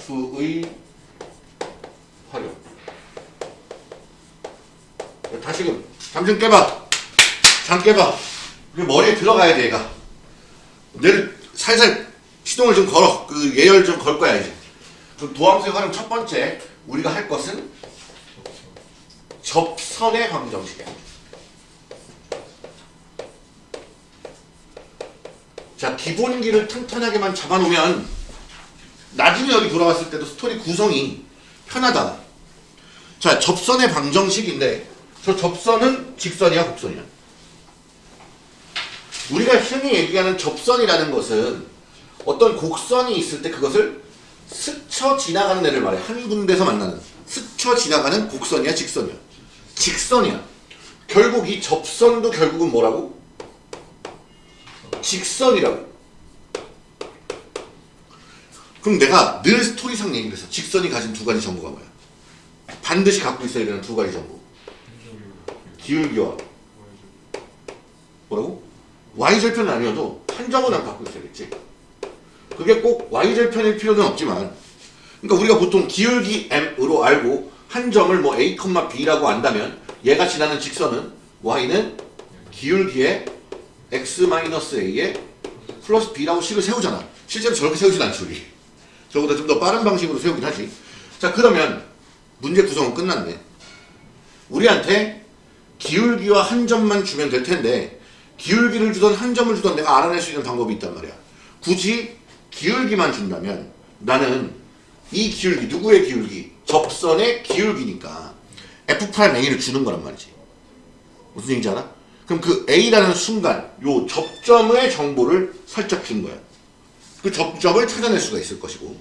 도함수의 활용. 다시금 잠 좀 깨봐. 잠 깨봐. 그 머리에 들어가야 돼 얘가. 얘를 살살 시동을 좀 걸어. 그 예열 좀 걸 거야 이제. 그럼 도함수의 활용 첫 번째 우리가 할 것은 접선의 방정식이야. 자 기본기를 튼튼하게만 잡아놓으면 나중에 여기 돌아왔을 때도 스토리 구성이 편하다. 자 접선의 방정식인데 저 접선은 직선이야 곡선이야? 우리가 흔히 얘기하는 접선이라는 것은 어떤 곡선이 있을 때 그것을 스쳐 지나가는 애를 말해 한 군데서 만나는 스쳐 지나가는 곡선이야 직선이야 직선이야 결국 이 접선도 결국은 뭐라고? 직선이라고. 그럼 내가 늘 스토리상 얘기를 해서 직선이 가진 두 가지 정보가 뭐야? 반드시 갖고 있어야 되는 두 가지 정보. 기울기와 뭐라고? y절편은 아니어도 한 점은 안 갖고 있어야겠지. 그게 꼭 y절 편일 필요는 없지만 그러니까 우리가 보통 기울기 m으로 알고 한 점을 뭐 a, b라고 안다면 얘가 지나는 직선은 y는 기울기의 x-a에 플러스 b라고 식을 세우잖아. 실제로 저렇게 세우진 않지 우리. 저보다 좀 더 빠른 방식으로 세우긴 하지. 자 그러면 문제 구성은 끝났네. 우리한테 기울기와 한 점만 주면 될 텐데 기울기를 주던 한 점을 주던 내가 알아낼 수 있는 방법이 있단 말이야. 굳이 기울기만 준다면 나는 이 기울기 누구의 기울기? 접선의 기울기니까 f'a를 주는 거란 말이지. 무슨 얘기인지 알아? 그럼 그 A라는 순간 요 접점의 정보를 살짝 준 거야. 그 접점을 찾아낼 수가 있을 것이고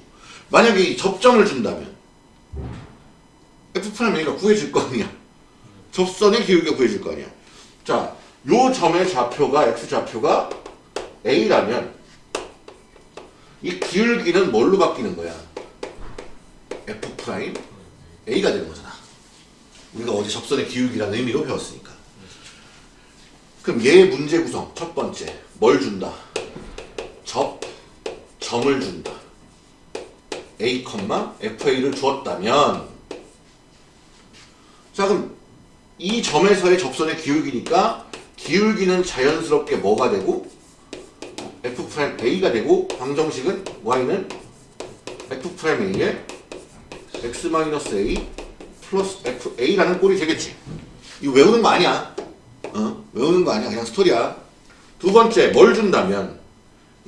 만약에 이 접점을 준다면 F'A가 구해줄 거 아니야. 접선의 기울기가 구해줄 거 아니야. 자, 요 점의 좌표가 X좌표가 A라면 이 기울기는 뭘로 바뀌는 거야? F' A가 되는 거잖아. 우리가 어제 접선의 기울기라는 의미로 배웠으니까. 그럼 얘 문제 구성 첫 번째 뭘 준다? 접 점을 준다. A, FA를 주었다면 자 그럼 이 점에서의 접선의 기울기니까 기울기는 자연스럽게 뭐가 되고 F'A가 되고 방정식은 Y는 F'A에 X-A 플러스 FA라는 꼴이 되겠지. 이거 외우는 거 아니야. 어? 외우는 거 아니야. 그냥 스토리야. 두 번째, 뭘 준다면,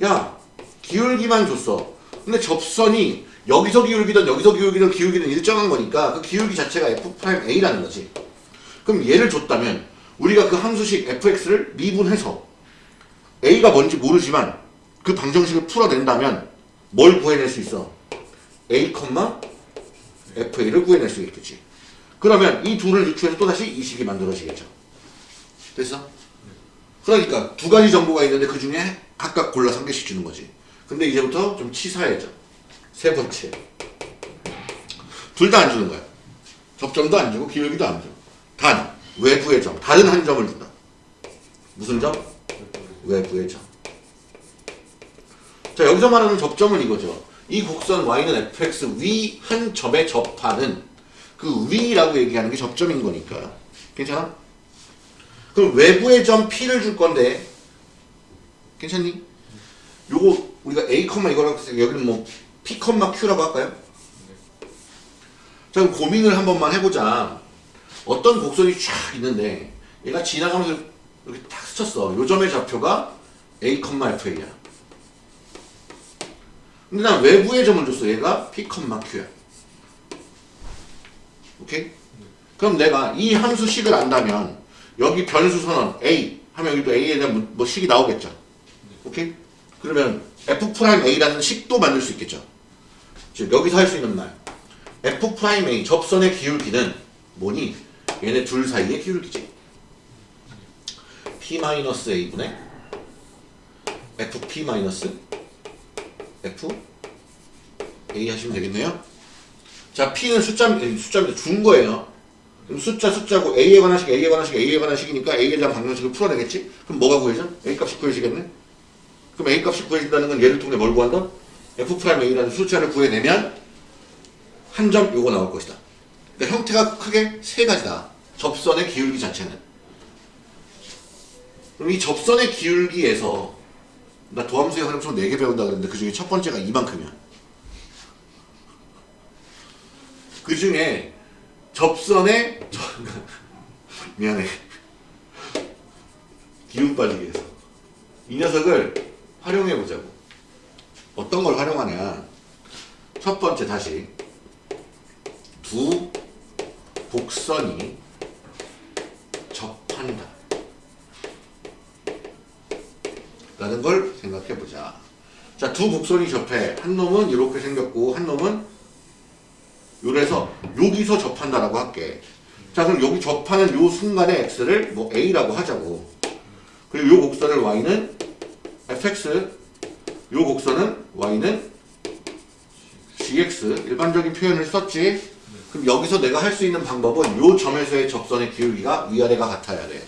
야, 기울기만 줬어. 근데 접선이 여기서 기울기든 여기서 기울기든 기울기는 일정한 거니까 그 기울기 자체가 F'A라는 거지. 그럼 얘를 줬다면, 우리가 그 함수식 fx를 미분해서 a가 뭔지 모르지만 그 방정식을 풀어낸다면 뭘 구해낼 수 있어? a, fa를 구해낼 수 있겠지. 그러면 이 둘을 유추해서 또다시 이 식이 만들어지겠죠. 됐어? 그러니까 두 가지 정보가 있는데 그 중에 각각 골라서 한 개씩 주는 거지. 근데 이제부터 좀 치사해져. 세 번째. 둘 다 안 주는 거야. 접점도 안 주고 기울기도 안 줘. 단 외부의 점. 다른 한 점을 준다. 무슨 점? 외부의 점. 자 여기서 말하는 접점은 이거죠. 이 곡선 y는 fx 위 한 점에 접하는 그 위라고 얘기하는 게 접점인 거니까. 괜찮아? 그럼 외부의 점 P를 줄 건데 괜찮니? 요거 우리가 A, 이거라고 때 여기는 뭐 P, Q라고 할까요? 자 그럼 고민을 한 번만 해보자 어떤 곡선이 쫙 있는데 얘가 지나가면서 이렇게 탁 스쳤어 요 점의 좌표가 A, FA야 근데 난 외부의 점을 줬어 얘가 P, Q야 오케이? 그럼 내가 이 함수 식을 안다면 여기 변수 선언 A 하면 여기도 A에 대한 뭐 식이 나오겠죠. 오케이? 그러면 F'A라는 식도 만들 수 있겠죠. 즉 여기서 할 수 있는 말 F'A 접선의 기울기는 뭐니? 얘네 둘 사이의 기울기지. P-A분의 FP- F A 하시면 되겠네요. 자, P는 숫자, 숫자입니다. 준 거예요. 그럼 숫자 숫자고 A에 관한 식, A에 관한 식, A에 관한 식이니까 A에 대한 방정식을 풀어내겠지? 그럼 뭐가 구해져? A 값이 구해지겠네? 그럼 A 값이 구해진다는 건 얘를 통해 뭘 구한다? F'A라는 숫자를 구해내면 한 점 요거 나올 것이다. 그러니까 형태가 크게 세 가지다. 접선의 기울기 자체는. 그럼 이 접선의 기울기에서 나 도함수의 활용성 4개 배운다 그랬는데 그 중에 첫 번째가 이만큼이야. 그 중에 접선의 저, 미안해. 기운 빠지게 해서. 이 녀석을 활용해 보자고. 어떤 걸 활용하냐. 첫 번째 다시. 두 곡선이 접한다 라는 걸 생각해 보자 자 두 곡선이 접해 한 놈은 이렇게 생겼고 한 놈은 요래서 여기서 접한다라고 할게. 자 그럼 여기 접하는 요 순간의 x를 뭐 a라고 하자고. 그리고 요 곡선을 y는 fx, 요 곡선은 y는 gx 일반적인 표현을 썼지. 그럼 여기서 내가 할 수 있는 방법은 요 점에서의 접선의 기울기가 위아래가 같아야 돼.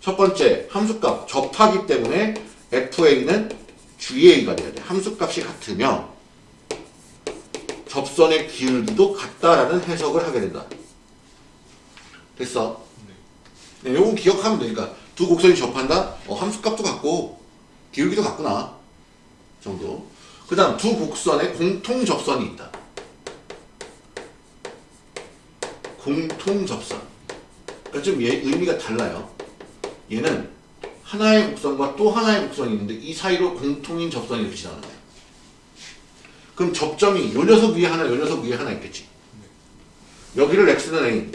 첫 번째 함수값 접하기 때문에 fa는 ga가 돼야 돼. 함수값이 같으며 접선의 기울기도 같다라는 해석을 하게 된다. 됐어? 네, 요건 기억하면 되니까 두 곡선이 접한다? 어, 함수값도 같고 기울기도 같구나. 정도. 그 다음 두 곡선에 공통 접선이 있다. 공통 접선. 그러니까 좀 얘, 의미가 달라요. 얘는 하나의 곡선과 또 하나의 곡선이 있는데 이 사이로 공통인 접선이 거야. 그럼 접점이 요 녀석 위에 하나, 요 녀석 위에 하나 있겠지. 여기를 x는 a,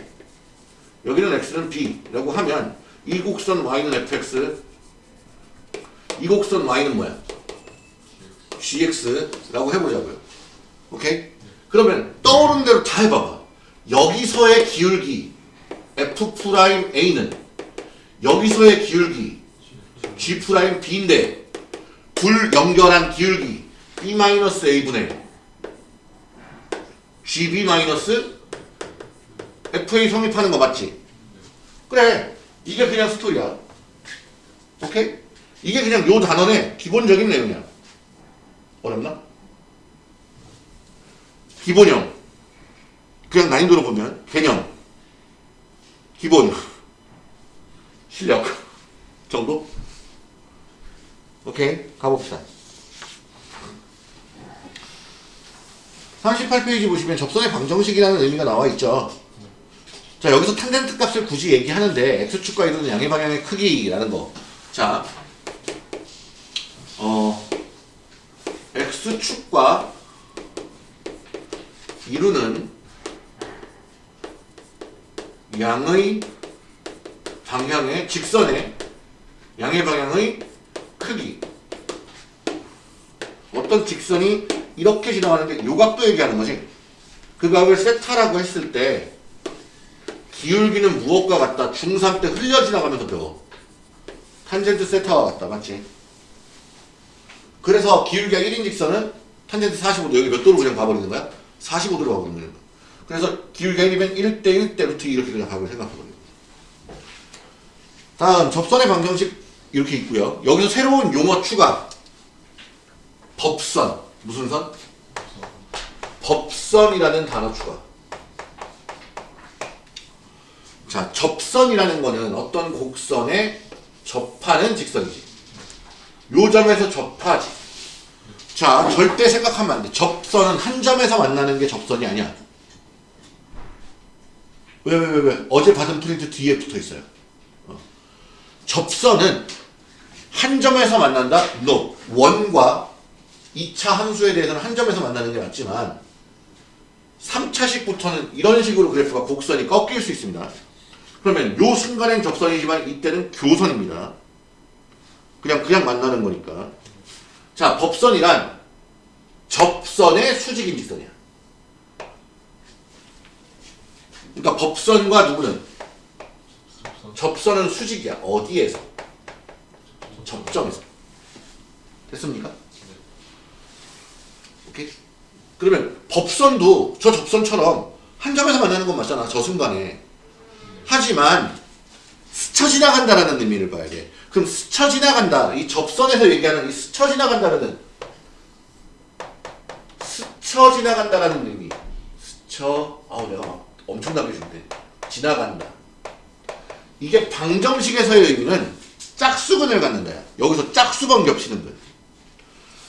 여기는 x는 b라고 하면 이 곡선 y는 fx, 이 곡선 y는 뭐야? gx라고 해보자고요. 오케이? 그러면 떠오른 대로 다 해봐봐. 여기서의 기울기 f'a는 여기서의 기울기 g'b인데 불 연결한 기울기 b-a분의 gb-fa 성립하는 거 맞지? 그래 이게 그냥 스토리야 오케이? 이게 그냥 요 단원의 기본적인 내용이야 어렵나? 기본형 그냥 난이도로 보면 개념 기본 실력 정도? 오케이 가봅시다 38페이지 보시면 접선의 방정식이라는 의미가 나와 있죠. 자, 여기서 탄젠트 값을 굳이 얘기하는데 x축과 이루는 양의 방향의 크기라는 거. 자, 어, x축과 이루는 양의 방향의 직선의 양의 방향의 크기. 어떤 직선이 이렇게 지나가는데 요각도 얘기하는 거지. 그 각을 세타라고 했을 때 기울기는 무엇과 같다? 중3 때 흘려 지나가면서 배워. 탄젠트 세타와 같다. 맞지? 그래서 기울기가 1인 직선은 탄젠트 45도 여기 몇 도로 그냥 가버리는 거야? 45도로 가버리는 거야. 그래서 기울기가 1이면 1대 1대 루트 이렇게 그냥 각을 생각해버리는 거야. 다음 접선의 방정식 이렇게 있고요. 여기서 새로운 용어 추가. 법선. 무슨 선? 법선이라는 단어 추가. 자, 접선이라는 거는 어떤 곡선에 접하는 직선이지. 요 점에서 접하지. 자, 절대 생각하면 안 돼. 접선은 한 점에서 만나는 게 접선이 아니야. 왜, 왜, 왜, 왜? 어제 받은 프린트 뒤에 붙어 있어요. 어. 접선은 한 점에서 만난다? No. 원과 2차 함수에 대해서는 한 점에서 만나는 게 맞지만 3차식부터는 이런 식으로 그래프가 곡선이 꺾일 수 있습니다. 그러면 요 순간엔 접선이지만 이때는 교선입니다. 그냥 그냥 만나는 거니까. 자, 법선이란 접선의 수직인 직선이야. 그러니까 법선과 누구는 접선은 수직이야. 어디에서? 접점에서. 됐습니까? 오케이? 그러면 법선도 저 접선처럼 한 점에서 만나는 건 맞잖아. 저 순간에. 하지만 스쳐 지나간다라는 의미를 봐야 돼. 그럼 스쳐 지나간다. 이 접선에서 얘기하는 이 스쳐 지나간다라는 스쳐 지나간다라는 의미. 스쳐 아우 내가 막 엄청나게 준대. 지나간다. 이게 방정식에서의 의미는 짝수근을 갖는다. 여기서 짝수건 겹치는 거.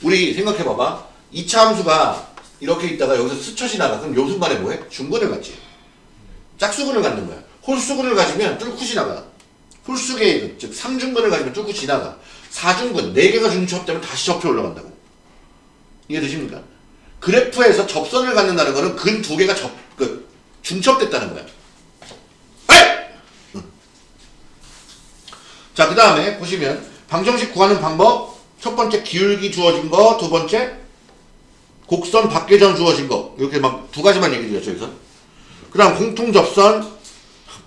우리 생각해 봐봐. 2차 함수가 이렇게 있다가 여기서 스쳐 지나가. 그럼 요 순간에 뭐해? 중근을 갖지. 짝수근을 갖는 거야. 홀수근을 가지면 뚫고 지나가. 홀수계획, 즉 3중근을 가지면 뚫고 지나가. 4중근, 4개가 중첩되면 다시 접혀 올라간다고. 이해되십니까? 그래프에서 접선을 갖는다는 거는 근 두 개가 접, 그, 중첩됐다는 거야. 에이! 응. 자, 그 다음에 보시면 방정식 구하는 방법. 첫 번째 기울기 주어진 거, 두 번째 곡선 밖계점 주어진 거. 이렇게 막 두 가지만 얘기 드렸죠, 여기서. 그 다음 공통 접선,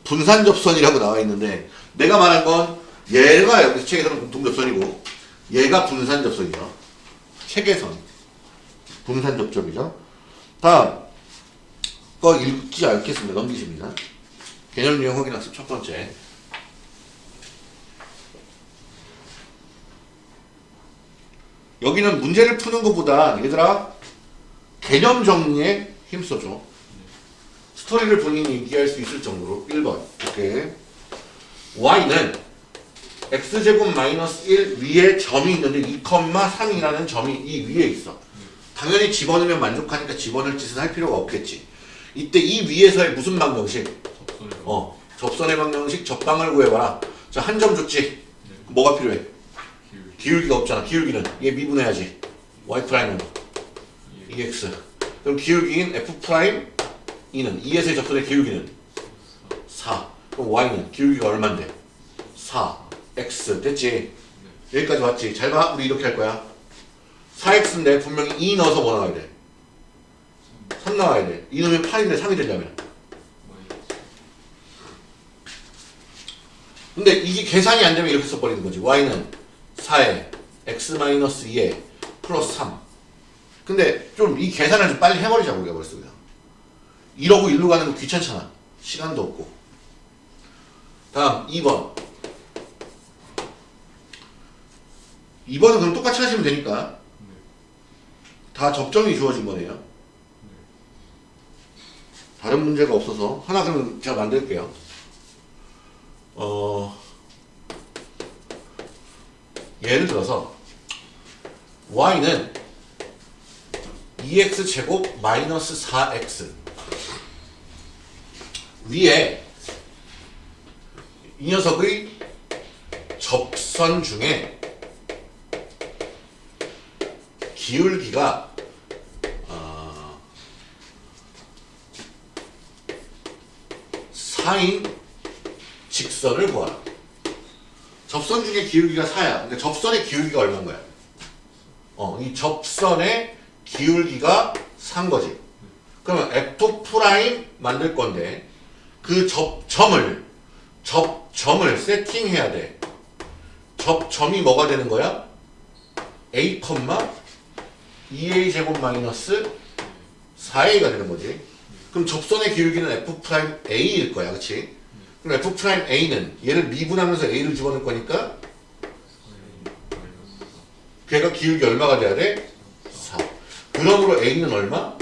분산 접선이라고 나와 있는데 내가 말한 건 얘가 여기 책에서는 공통 접선이고 얘가 분산 접선이죠. 책에선 분산 접점이죠. 다음 거 읽지 않겠습니다. 넘기십니다. 개념 유형 확인 학습 첫 번째. 여기는 문제를 푸는 것보다 얘들아 개념 정리에 힘써줘. 스토리를 본인이 얘기할 수 있을 정도로. 1번. 오케이. y는 x제곱 마이너스 1 위에 점이 있는데 2,3이라는 점이 이 위에 있어. 당연히 집어넣으면 만족하니까 집어넣을 짓은 할 필요가 없겠지. 이때 이 위에서의 무슨 방정식? 접선을 어 접선의 방정식. 접방을 구해봐라. 자 한 점 줬지? 뭐가 필요해 기울기 기울기가 없잖아 기울기는. 얘 미분해야지. Y 프라임은 2x. 그럼 기울기인 f 프라임 2는 2에서의 접선의 기울기는. 4 그럼 y는 기울기가 얼만데? 4 x. 됐지? 여기까지 왔지? 잘 봐. 우리 이렇게 할 거야. 4x인데 분명히 2 넣어서 뭐 나와야 돼? 3 나와야 돼. 2 넣으면 8인데 3이 되려면. 근데 이게 계산이 안 되면 이렇게 써버리는 거지. Y는 4에 x-2에 플러스 3 근데 좀 이 계산을 좀 빨리 해버리자고 우리가 벌써 그냥. 이러고 일로 가는 거 귀찮잖아. 시간도 없고. 다음 2번. 2번은 그럼 똑같이 하시면 되니까. 다 접점이 주어진 거네요. 다른 문제가 없어서 하나 그러면 제가 만들게요. 어 예를 들어서 y는 2x 제곱 마이너스 4x 위에 이 녀석의 접선 중에 기울기가 어, 4인 직선을 구하라. 접선 중에 기울기가 4야. 근데 접선의 기울기가 얼마인 거야? 어, 이 접선의 기울기가 4인 거지. 그러면 F 프라임 만들 건데 그 접점을 접점을 세팅해야 돼. 접점이 뭐가 되는 거야? A, 2A 제곱 마이너스 4A가 되는 거지. 그럼 접선의 기울기는 F 프라임 A일 거야, 그렇지? 그럼 F 프라임 A는 얘를 미분하면서 A를 집어넣을 거니까 걔가 기울기 얼마가 돼야 돼? 4. 그러므로 A는 얼마?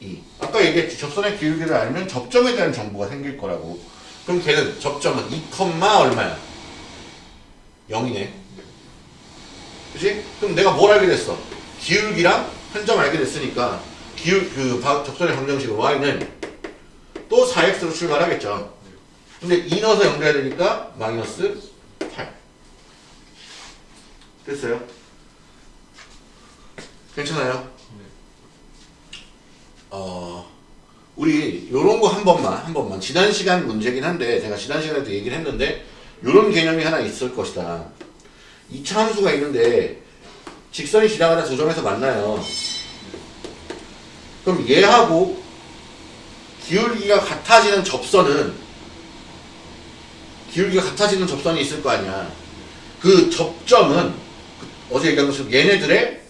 2. 아까 얘기했지. 접선의 기울기를 알면 접점에 대한 정보가 생길 거라고. 그럼 걔는 접점은 2, 얼마야? 0이네. 그치? 그럼 내가 뭘 알게 됐어? 기울기랑 한 점 알게 됐으니까 기울 그 바- 접선의 방정식은 y는 또 4x로 출발하겠죠. 근데 2 넣어서 연결해야 되니까 마이너스 8. 됐어요? 괜찮아요? 어, 우리 요런 거 한 번만, 한 번만. 지난 시간 문제긴 한데, 제가 지난 시간에도 얘기를 했는데, 요런 개념이 하나 있을 것이다. 2차 함수가 있는데, 직선이 지나가는 두 점에서 만나요. 그럼 얘하고 기울기가 같아지는 접선은, 기울기가 같아지는 접선이 있을 거 아니야. 그 접점은, 그 어제 얘기한 것처럼 얘네들의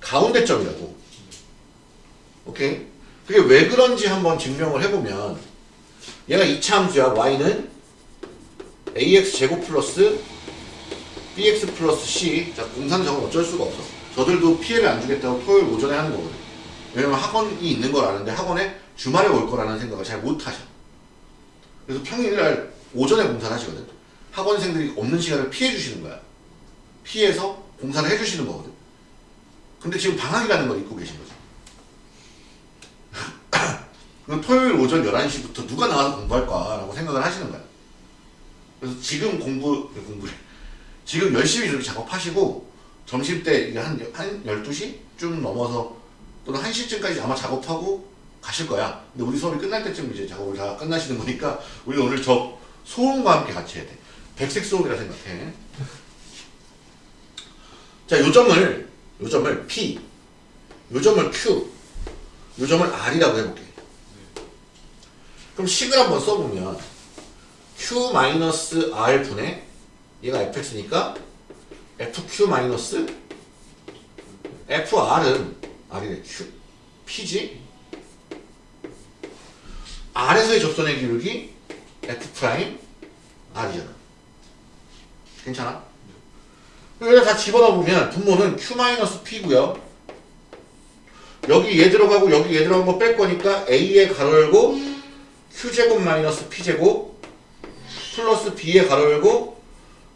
가운데 점이라고. 오케이? 그게 왜 그런지 한번 증명을 해보면 얘가 이차 함수야. y는 ax 제곱 플러스 bx 플러스 c 자 공산 적은 어쩔 수가 없어. 저들도 피해를 안 주겠다고 토요일 오전에 하는 거거든. 왜냐면 학원이 있는 걸 아는데 학원에 주말에 올 거라는 생각을 잘 못 하셔. 그래서 평일날 오전에 공사를 하시거든. 학원생들이 없는 시간을 피해 주시는 거야. 피해서 공사를 해 주시는 거거든. 근데 지금 방학이라는 걸 잊고 계신 거죠. 그럼 토요일 오전 11시부터 누가 나와서 공부할까 라고 생각을 하시는 거야. 그래서 지금 공부, 공부래. 지금 열심히 좀 작업하시고, 점심 때 이게 한, 한 12시쯤 넘어서 또는 1시쯤까지 아마 작업하고 가실 거야. 근데 우리 수업이 끝날 때쯤 이제 작업을 다 끝나시는 거니까, 우리 오늘 저 소음과 함께 같이 해야 돼. 백색 소음이라 생각해. 자, 요 점을, 요 점을 P, 요 점을 Q, 요 점을 R이라고 해볼게. 그럼 식을 한번 써보면 Q 마이너스 R 분의 얘가 fx니까 fq 마이너스 fr은 R이래 Q P지 R에서의 접선의 기울기 f 프라임 R이잖아. 괜찮아? 여기다 다 집어넣어 보면 분모는 q 마이너스 p고요. 여기 얘 들어가고 여기 얘 들어간 거 뺄 거니까 a에 가로 열고 q제곱 마이너스 p제곱 플러스 b에 가로 열고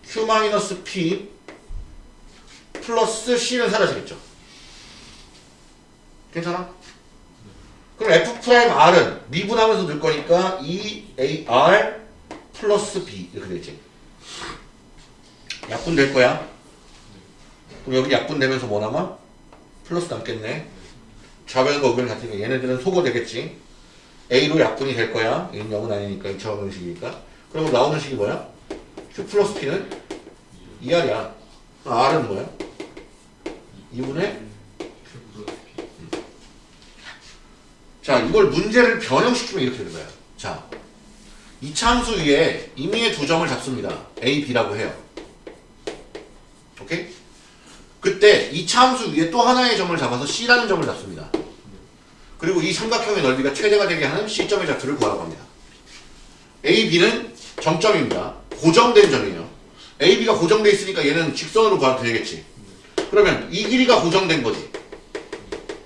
q 마이너스 p 플러스 c는 사라지겠죠. 괜찮아? 그럼 f 프라임 r은 미분하면서 넣을 거니까 2ar 플러스 b 이렇게 되겠지. 약분 될 거야. 그럼 여기 약분 되면서 뭐 남아? 플러스 남겠네. 좌변과 우변 같으니까 얘네들은 소거 되겠지. A로 약분이 될 거야. 얘는 0은 아니니까 2차 방정식이니까. 그러면 나오는 식이 뭐야? Q 플러스 P는 2R이야. R은 뭐야? 2분의 자, 이걸 문제를 변형시키면 이렇게 되는 거야. 자, 이 참수 위에 임의의 두 점을 잡습니다. A, B라고 해요. 오케이? 그때 이 참수 위에 또 하나의 점을 잡아서 C라는 점을 잡습니다. 그리고 이 삼각형의 넓이가 최대가 되게 하는 C점의 좌표를 구하라고 합니다. A, B는 정점입니다. 고정된 점이에요. A, B가 고정돼 있으니까 얘는 직선으로 구하면 되겠지. 그러면 이 길이가 고정된 거지.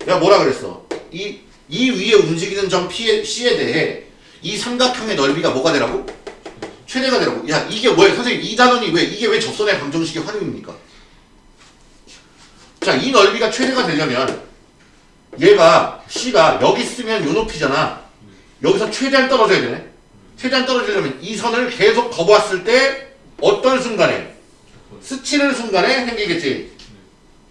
내가 뭐라 그랬어? 이, 이 위에 움직이는 점 P에, C에 대해 이 삼각형의 넓이가 뭐가 되라고? 최대가 되라고. 야, 이게 뭐야? 선생님, 이 단원이 왜, 이게 왜 접선의 방정식의 활용입니까? 자, 이 넓이가 최대가 되려면 얘가 C가 여기 쓰면 요 높이잖아. 여기서 최대한 떨어져야 되네. 최대한 떨어지려면 이 선을 계속 거부했을 때 어떤 순간에 스치는 순간에 생기겠지.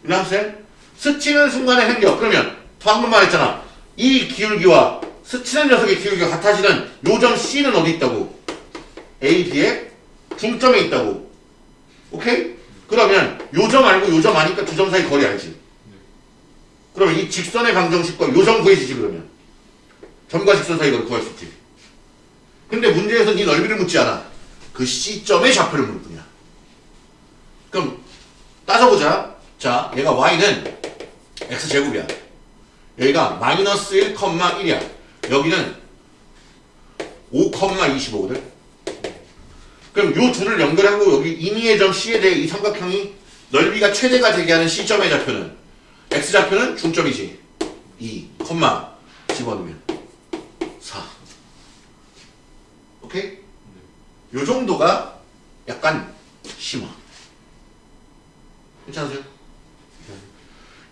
이해하세요? 스치는 순간에 생겨. 그러면 방금 말했잖아. 이 기울기와 스치는 녀석의 기울기가 같아지는 요점 C는 어디 있다고? A, B의 중점에 있다고. 오케이? 그러면 요점 알고 요점 아니까 두 점 사이 거리 알지? 그러면 이 직선의 방정식과 요점 구해지지 그러면 점과 직선 사이 거리 구할 수 있지 근데 문제에서는 이 넓이를 묻지 않아 그 C점의 좌표를 묻을 뿐이야 그럼 따져보자 자 얘가 Y는 X제곱이야 여기가 마이너스 1,1이야. 여기는 5,25거든. 그럼 요 둘을 연결하고 여기 임의의 점 C에 대해 이 삼각형이 넓이가 최대가 되게 하는 C점의 좌표는 X좌표는 중점이지. 2, 콤마 집어넣으면 4 오케이? 요 정도가 약간 심화. 괜찮으세요?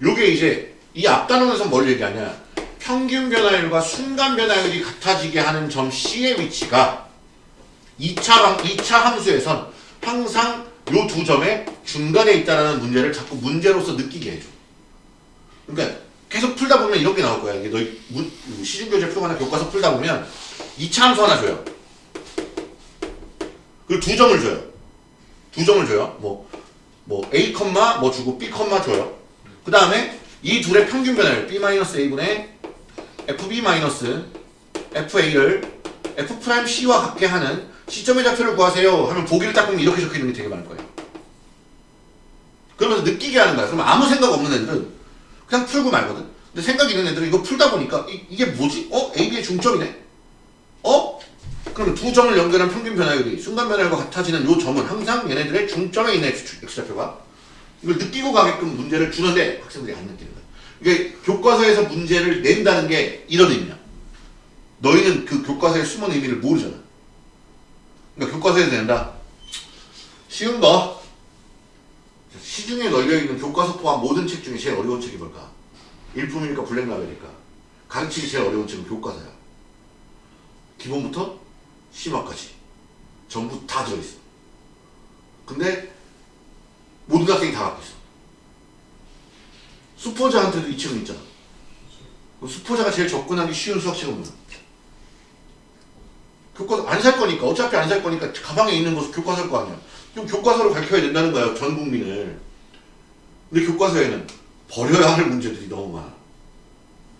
요게 이제 이 앞단원에서 뭘 얘기하냐 평균 변화율과 순간 변화율이 같아지게 하는 점 C의 위치가 2차, 방, 2차 함수에선 항상 요 두 점의 중간에 있다는 문제를 자꾸 문제로서 느끼게 해줘. 그러니까 계속 풀다 보면 이렇게 나올 거야. 이게 문- 시중교재 표가나 교과서 풀다 보면 2차 함수 하나 줘요. 그리고 두 점을 줘요. 두 점을 줘요. 뭐, 뭐 A, 뭐 주고 B, 줘요. 그 다음에 이 둘의 평균 변화율 B-A분의 FB-FA를 F'C와 같게 하는 시점의 좌표를 구하세요 하면 보기를 딱 보면 이렇게 적혀있는 게 되게 많을 거예요. 그러면서 느끼게 하는 거야. 그러면 아무 생각 없는 애들은 그냥 풀고 말거든. 근데 생각 있는 애들은 이거 풀다 보니까 이, 게 뭐지? 어? AB의 중점이네? 어? 그럼 두 점을 연결한 평균 변화율이 순간 변화율과 같아지는 요 점은 항상 얘네들의 중점에 있는 X좌표가 이걸 느끼고 가게끔 문제를 주는데 학생들이 안 느끼는 거야. 이게 교과서에서 문제를 낸다는 게 이런 의미야. 너희는 그 교과서의 숨은 의미를 모르잖아. 그러니까 교과서에서 낸다. 쉬운 거. 시중에 널려있는 교과서 포함 모든 책 중에 제일 어려운 책이 뭘까? 일품이니까 블랙라벨일까? 가르치기 제일 어려운 책은 교과서야. 기본부터 심화까지. 전부 다 들어있어. 근데 모든 학생이 다 갖고 있어. 수포자한테도 이 책은 있잖아. 그 수포자가 제일 접근하기 쉬운 수학책은 뭐야? 교과서 안 살 거니까 어차피 안 살 거니까 가방에 있는 거 교과서일 거 아니야. 그럼 교과서를 가르쳐야 된다는 거야 전 국민을. 근데 교과서에는 버려야 할 문제들이 너무 많아.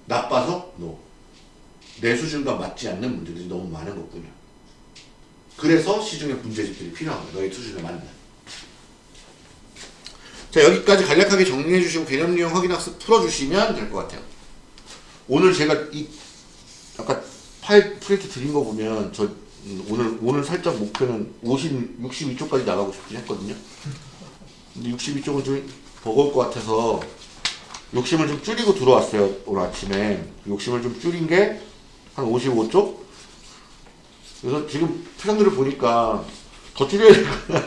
나빠서 노. 내 수준과 맞지 않는 문제들이 너무 많은 것뿐이야. 그래서 시중에 문제집들이 필요한 거야. 너의 수준에 맞는. 자 여기까지 간략하게 정리해 주시고 개념 유형 확인 학습 풀어주시면 될 것 같아요. 오늘 제가 이 아까 파일 프린트 드린 거 보면 저 음, 오늘 오늘 살짝 목표는 50 62쪽까지 나가고 싶긴 했거든요. 근데 62쪽은 좀 버거울 것 같아서 욕심을 좀 줄이고 들어왔어요 오늘 아침에 욕심을 좀 줄인 게 한 55쪽 그래서 지금 표정들을 보니까 더 줄여야 될 것-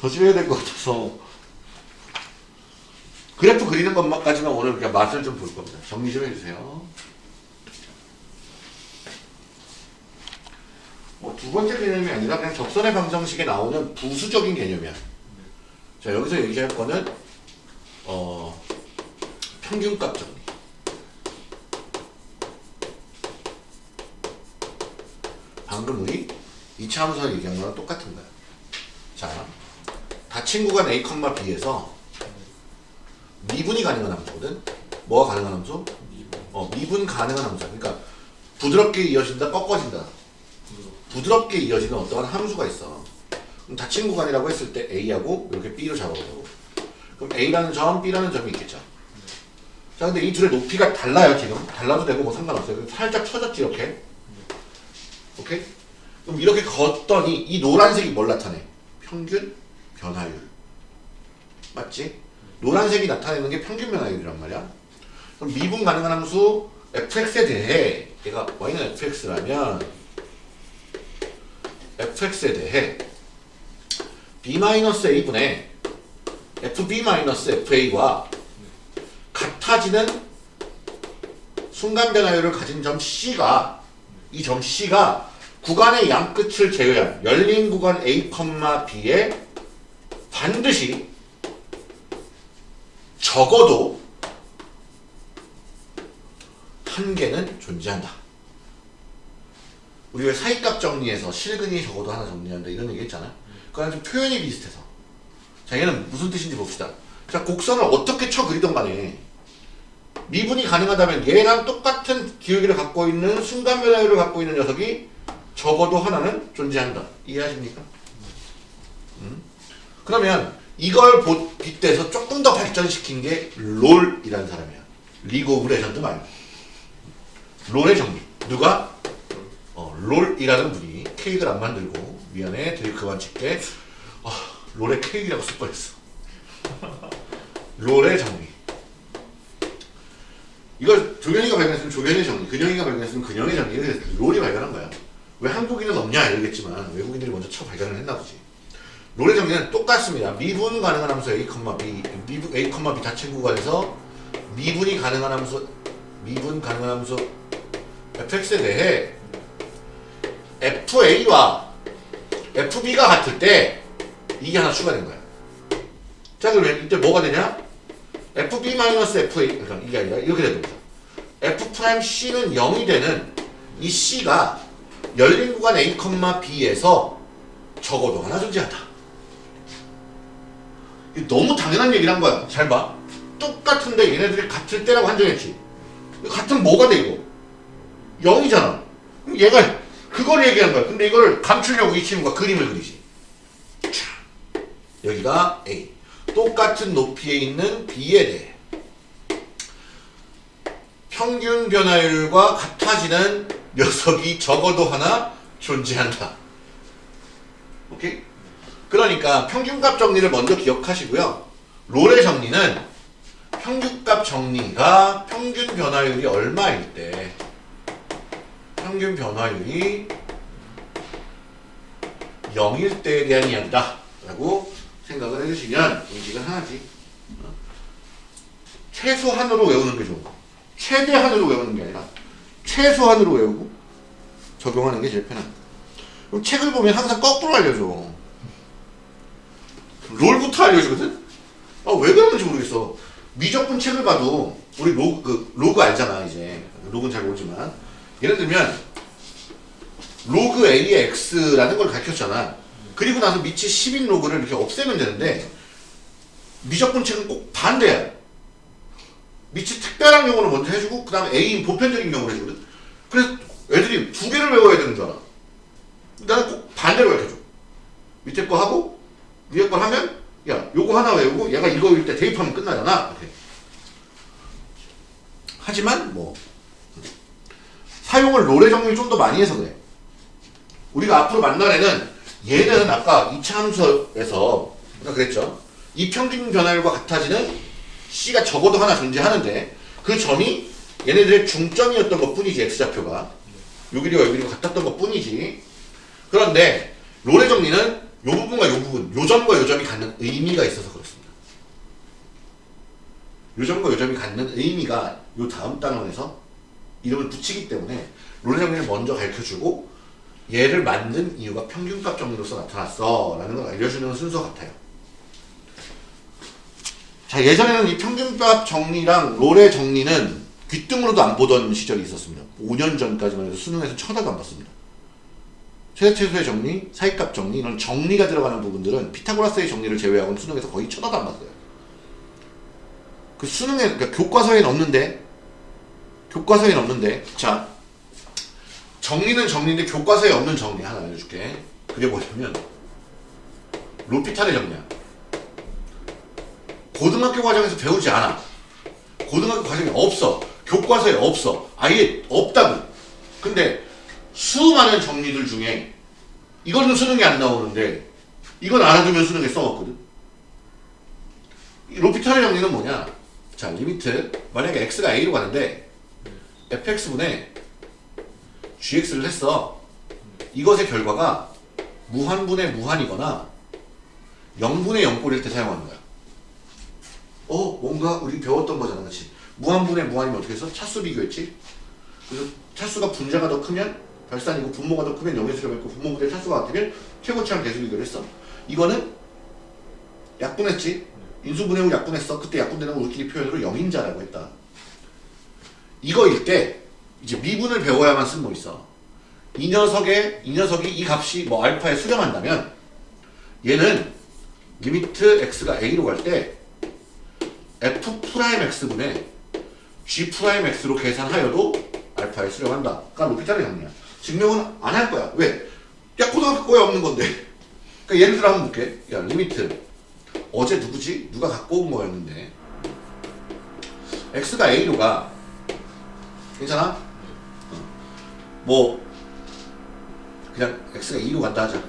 더 줄여야 될 것 같아서 그래프 그리는 것까지만 오늘 그냥 맛을 좀 볼 겁니다. 정리 좀 해주세요. 뭐 두 번째 개념이 아니라 그냥 적선의 방정식에 나오는 부수적인 개념이야. 자 여기서 얘기할 거는 어 평균값 정리. 방금 우리 2차 함수를 얘기한 거랑 똑같은 거야. 자 구간 A, B에서 미분이 가능한 함수거든. 뭐가 가능한 함수? 어 미분 가능한 함수야 그러니까 부드럽게 이어진다 꺾어진다. 부드럽게 이어지는 어떠한 함수가 있어. 그럼 닫힌 구간이라고 했을 때 A하고 이렇게 B로 잡아보자고 그럼 A라는 점, B라는 점이 있겠죠. 자 근데 이 둘의 높이가 달라요 지금. 달라도 되고 뭐 상관없어요. 살짝 쳐졌지 이렇게. 오케이? 그럼 이렇게 걷더니 이 노란색이 뭘 나타내? 평균 변화율. 맞지? 노란색이 나타내는 게 평균 변화율이란 말이야. 그럼 미분 가능한 함수 fx에 대해 얘가 y는 fx라면 fx에 대해 b-a분의 fb-fa와 같아지는 순간 변화율을 가진 점 C가 이 점 C가 구간의 양끝을 제외한 열린 구간 A, B에 반드시 적어도 한 개는 존재한다. 우리 왜 사이값 정리해서 실근이 적어도 하나 정리한다 이런 얘기 했잖아. 그거랑 좀 표현이 비슷해서. 자 얘는 무슨 뜻인지 봅시다. 자 곡선을 어떻게 쳐 그리던 간에 미분이 가능하다면 얘랑 똑같은 기울기를 갖고 있는 순간 변화율을 갖고 있는 녀석이 적어도 하나는 존재한다. 이해하십니까? 음? 그러면 이걸 보- 빗대서 조금 더 발전시킨 게 롤이라는 사람이야. 리그 오브 레전드 말고. 롤의 정리. 누가? 어, 롤이라는 분이 케이크를 안 만들고 미안해 되게 그만 칠게. 아, 롤의 케이크라고 쓸 뻔했어. 롤의 정리. 이걸 조견이가 발견했으면 조견의 정리, 근영이가 발견했으면 근영의 정리 롤이 발견한 거야. 왜 한국인은 없냐 이러겠지만 외국인들이 먼저 처 발견을 했나 보지. 롤의 정리는 똑같습니다. 미분 가능한 함수 a, b, 미분 a, b 닫힌 구간에서 미분이 가능한 함수, 미분 가능한 함수 fx에 대해 fa와 fb가 같을 때 이게 하나 추가된 거야. 자 그러면 이때 뭐가 되냐? fb-fa 그러니까 이게 아니라 이렇게 되는 거죠. f'c는 0이 되는 이 c가 열린 구간 a, b에서 적어도 하나 존재한다. 너무 당연한 얘기를 한 거야. 잘 봐. 똑같은데 얘네들이 같을 때라고 한정했지. 같은 뭐가 돼 이거? 0이잖아. 그럼 얘가 그걸 얘기한 거야. 근데 이걸 감추려고 이 친구가 그림을 그리지. 자, 여기가 A. 똑같은 높이에 있는 B에 대해 평균 변화율과 같아지는 녀석이 적어도 하나 존재한다. 오케이? 그러니까 평균값 정리를 먼저 기억하시고요. 롤의 정리는 평균값 정리가 평균 변화율이 얼마일 때 평균 변화율이 0일 때에 대한 이야기다 라고 생각을 해주시면 인식은 하나지 어? 최소한으로 외우는 게거 최대한으로 외우는 게 아니라 최소한으로 외우고 적용하는 게 제일 편한 그럼 책을 보면 항상 거꾸로 알려줘 롤부터 알려주거든 아 왜 그러는지 모르겠어. 미적분 책을 봐도 우리 로그, 그, 로그 알잖아 이제. 로그는 잘 모르지만. 예를 들면 로그 A의 X라는 걸 가르쳤잖아. 그리고 나서 밑에 10인 로그를 이렇게 없애면 되는데 미적분 책은 꼭 반대야. 밑에 특별한 경우를 먼저 해주고 그 다음에 A인 보편적인 경우를 해주거든. 그래서 애들이 두 개를 외워야 되는 줄 알아. 나는 꼭 반대로 가르쳐줘. 밑에 거 하고 위에 걸 하면 야 요거 하나 외우고 얘가 이거일 때 대입하면 끝나잖아. 이렇게. 하지만 뭐 사용을 롤의 정리를 좀 더 많이 해서 그래. 우리가 앞으로 만날 애는 얘는 아까 2차 함수에서 아까 그랬죠? 이 평균 변화율과 같아지는 C가 적어도 하나 존재하는데 그 점이 얘네들의 중점이었던 것 뿐이지 X좌표가. 요 길이와 요 길이가 같았던 것 뿐이지. 그런데 롤의 정리는 요 부분과 요 부분, 요 점과 요 점이 갖는 의미가 있어서 그렇습니다. 요 점과 요 점이 갖는 의미가 요 다음 단원에서 이름을 붙이기 때문에 롤의 정리를 먼저 가르쳐주고 얘를 만든 이유가 평균값 정리로서 나타났어 라는 걸 알려주는 순서 같아요. 자 예전에는 이 평균값 정리랑 롤의 정리는 귀등으로도 안 보던 시절이 있었습니다. 5년 전까지만 해도 수능에서 쳐다도 안 봤습니다. 최대 최소의 정리, 사이값 정리 이런 정리가 들어가는 부분들은 피타고라스의 정리를 제외하고는 수능에서 거의 쳐다도 안 봤어요. 그 수능에 그러니까 교과서에는 없는데 교과서에는 없는데 자 정리는 정리인데 교과서에 없는 정리 하나 알려줄게. 그게 뭐냐면 로피탈의 정리야. 고등학교 과정에서 배우지 않아. 고등학교 과정에 없어. 교과서에 없어. 아예 없다고. 근데 수많은 정리들 중에 이거는 수능에 안 나오는데 이건 알아두면 수능에 써먹거든. 이 로피탈의 정리는 뭐냐? 자, limit 만약에 x가 a로 가는데 fx분의 gx를 했어. 이것의 결과가 무한분의 무한이거나 0분의 0꼴일 때 사용하는 거야. 어, 뭔가 우리 배웠던 거잖아, 그렇지? 무한분의 무한이면 어떻게 했어? 차수 비교했지? 그래서 차수가 분자가 더 크면 결산이고 분모가 더 크면 0의 수렴 있고 분모분의 차수가 같으면 최고치랑 계수 비교를 했어. 이거는 약분했지? 인수분해후 약분했어. 그때 약분되는 거 우리끼리 표현으로 0인자라고 했다. 이거일 때 이제 미분을 배워야만 쓸 거 있어. 이 녀석의 이 녀석이 이 값이 뭐 알파에 수렴한다면 얘는 limit x가 a로 갈 때 f prime x분의 g prime x로 계산하여도 알파에 수렴한다. 그러니까 로피탈의 정리야. 증명은 안 할 거야. 왜? 야 고등학교 거에 없는 건데. 그러니까 예를 들어 한번 볼게. 야 limit 어제 누구지? 누가 갖고 온 거였는데 x가 a로 가. 괜찮아? 어. 뭐 그냥 x가 2로 간다 하자.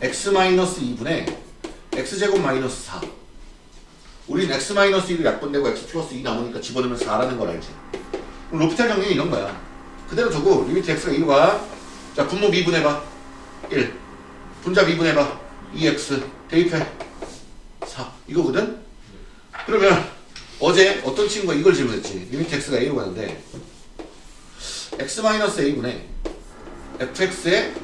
x 마이너스 2분의 x제곱 마이너스 4. 우린 x 마이너스 2로 약분되고 x 플러스 2 남으니까 집어넣으면 4라는 걸 알지. 그럼 로피탈 정리는 이런 거야. 그대로 두고 limit x가 2로 가. 자 분모 미분해봐. 1. 분자 미분해봐. 2x 대입해. 4. 이거거든? 그러면 어제 어떤 친구가 이걸 질문했지. limit x가 a로 가는데 x 마이너스 a분의 fx의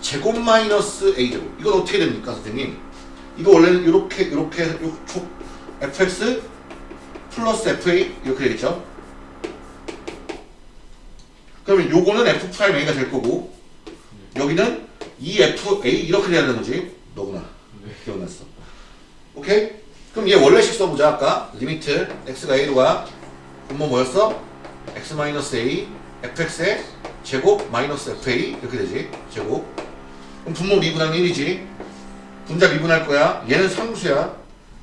제곱 마이너스 a제곱 이건 어떻게 됩니까 선생님? 이거 원래는 이렇게 이렇게 fx 플러스 fa 이렇게 되겠죠? 그러면 요거는 f prime a가 될 거고 여기는 2fa 이렇게 돼야 되는 거지. 너구나. 네. 기억났어. 오케이? 그럼 얘 원래식 써보자 아까. limit x가 a로 가 분모 뭐였어? x 마이너스 a fx의 제곱 마이너스 fa 이렇게 되지. 제곱. 그럼 분모 미분하면 1이지. 분자 미분할 거야. 얘는 상수야.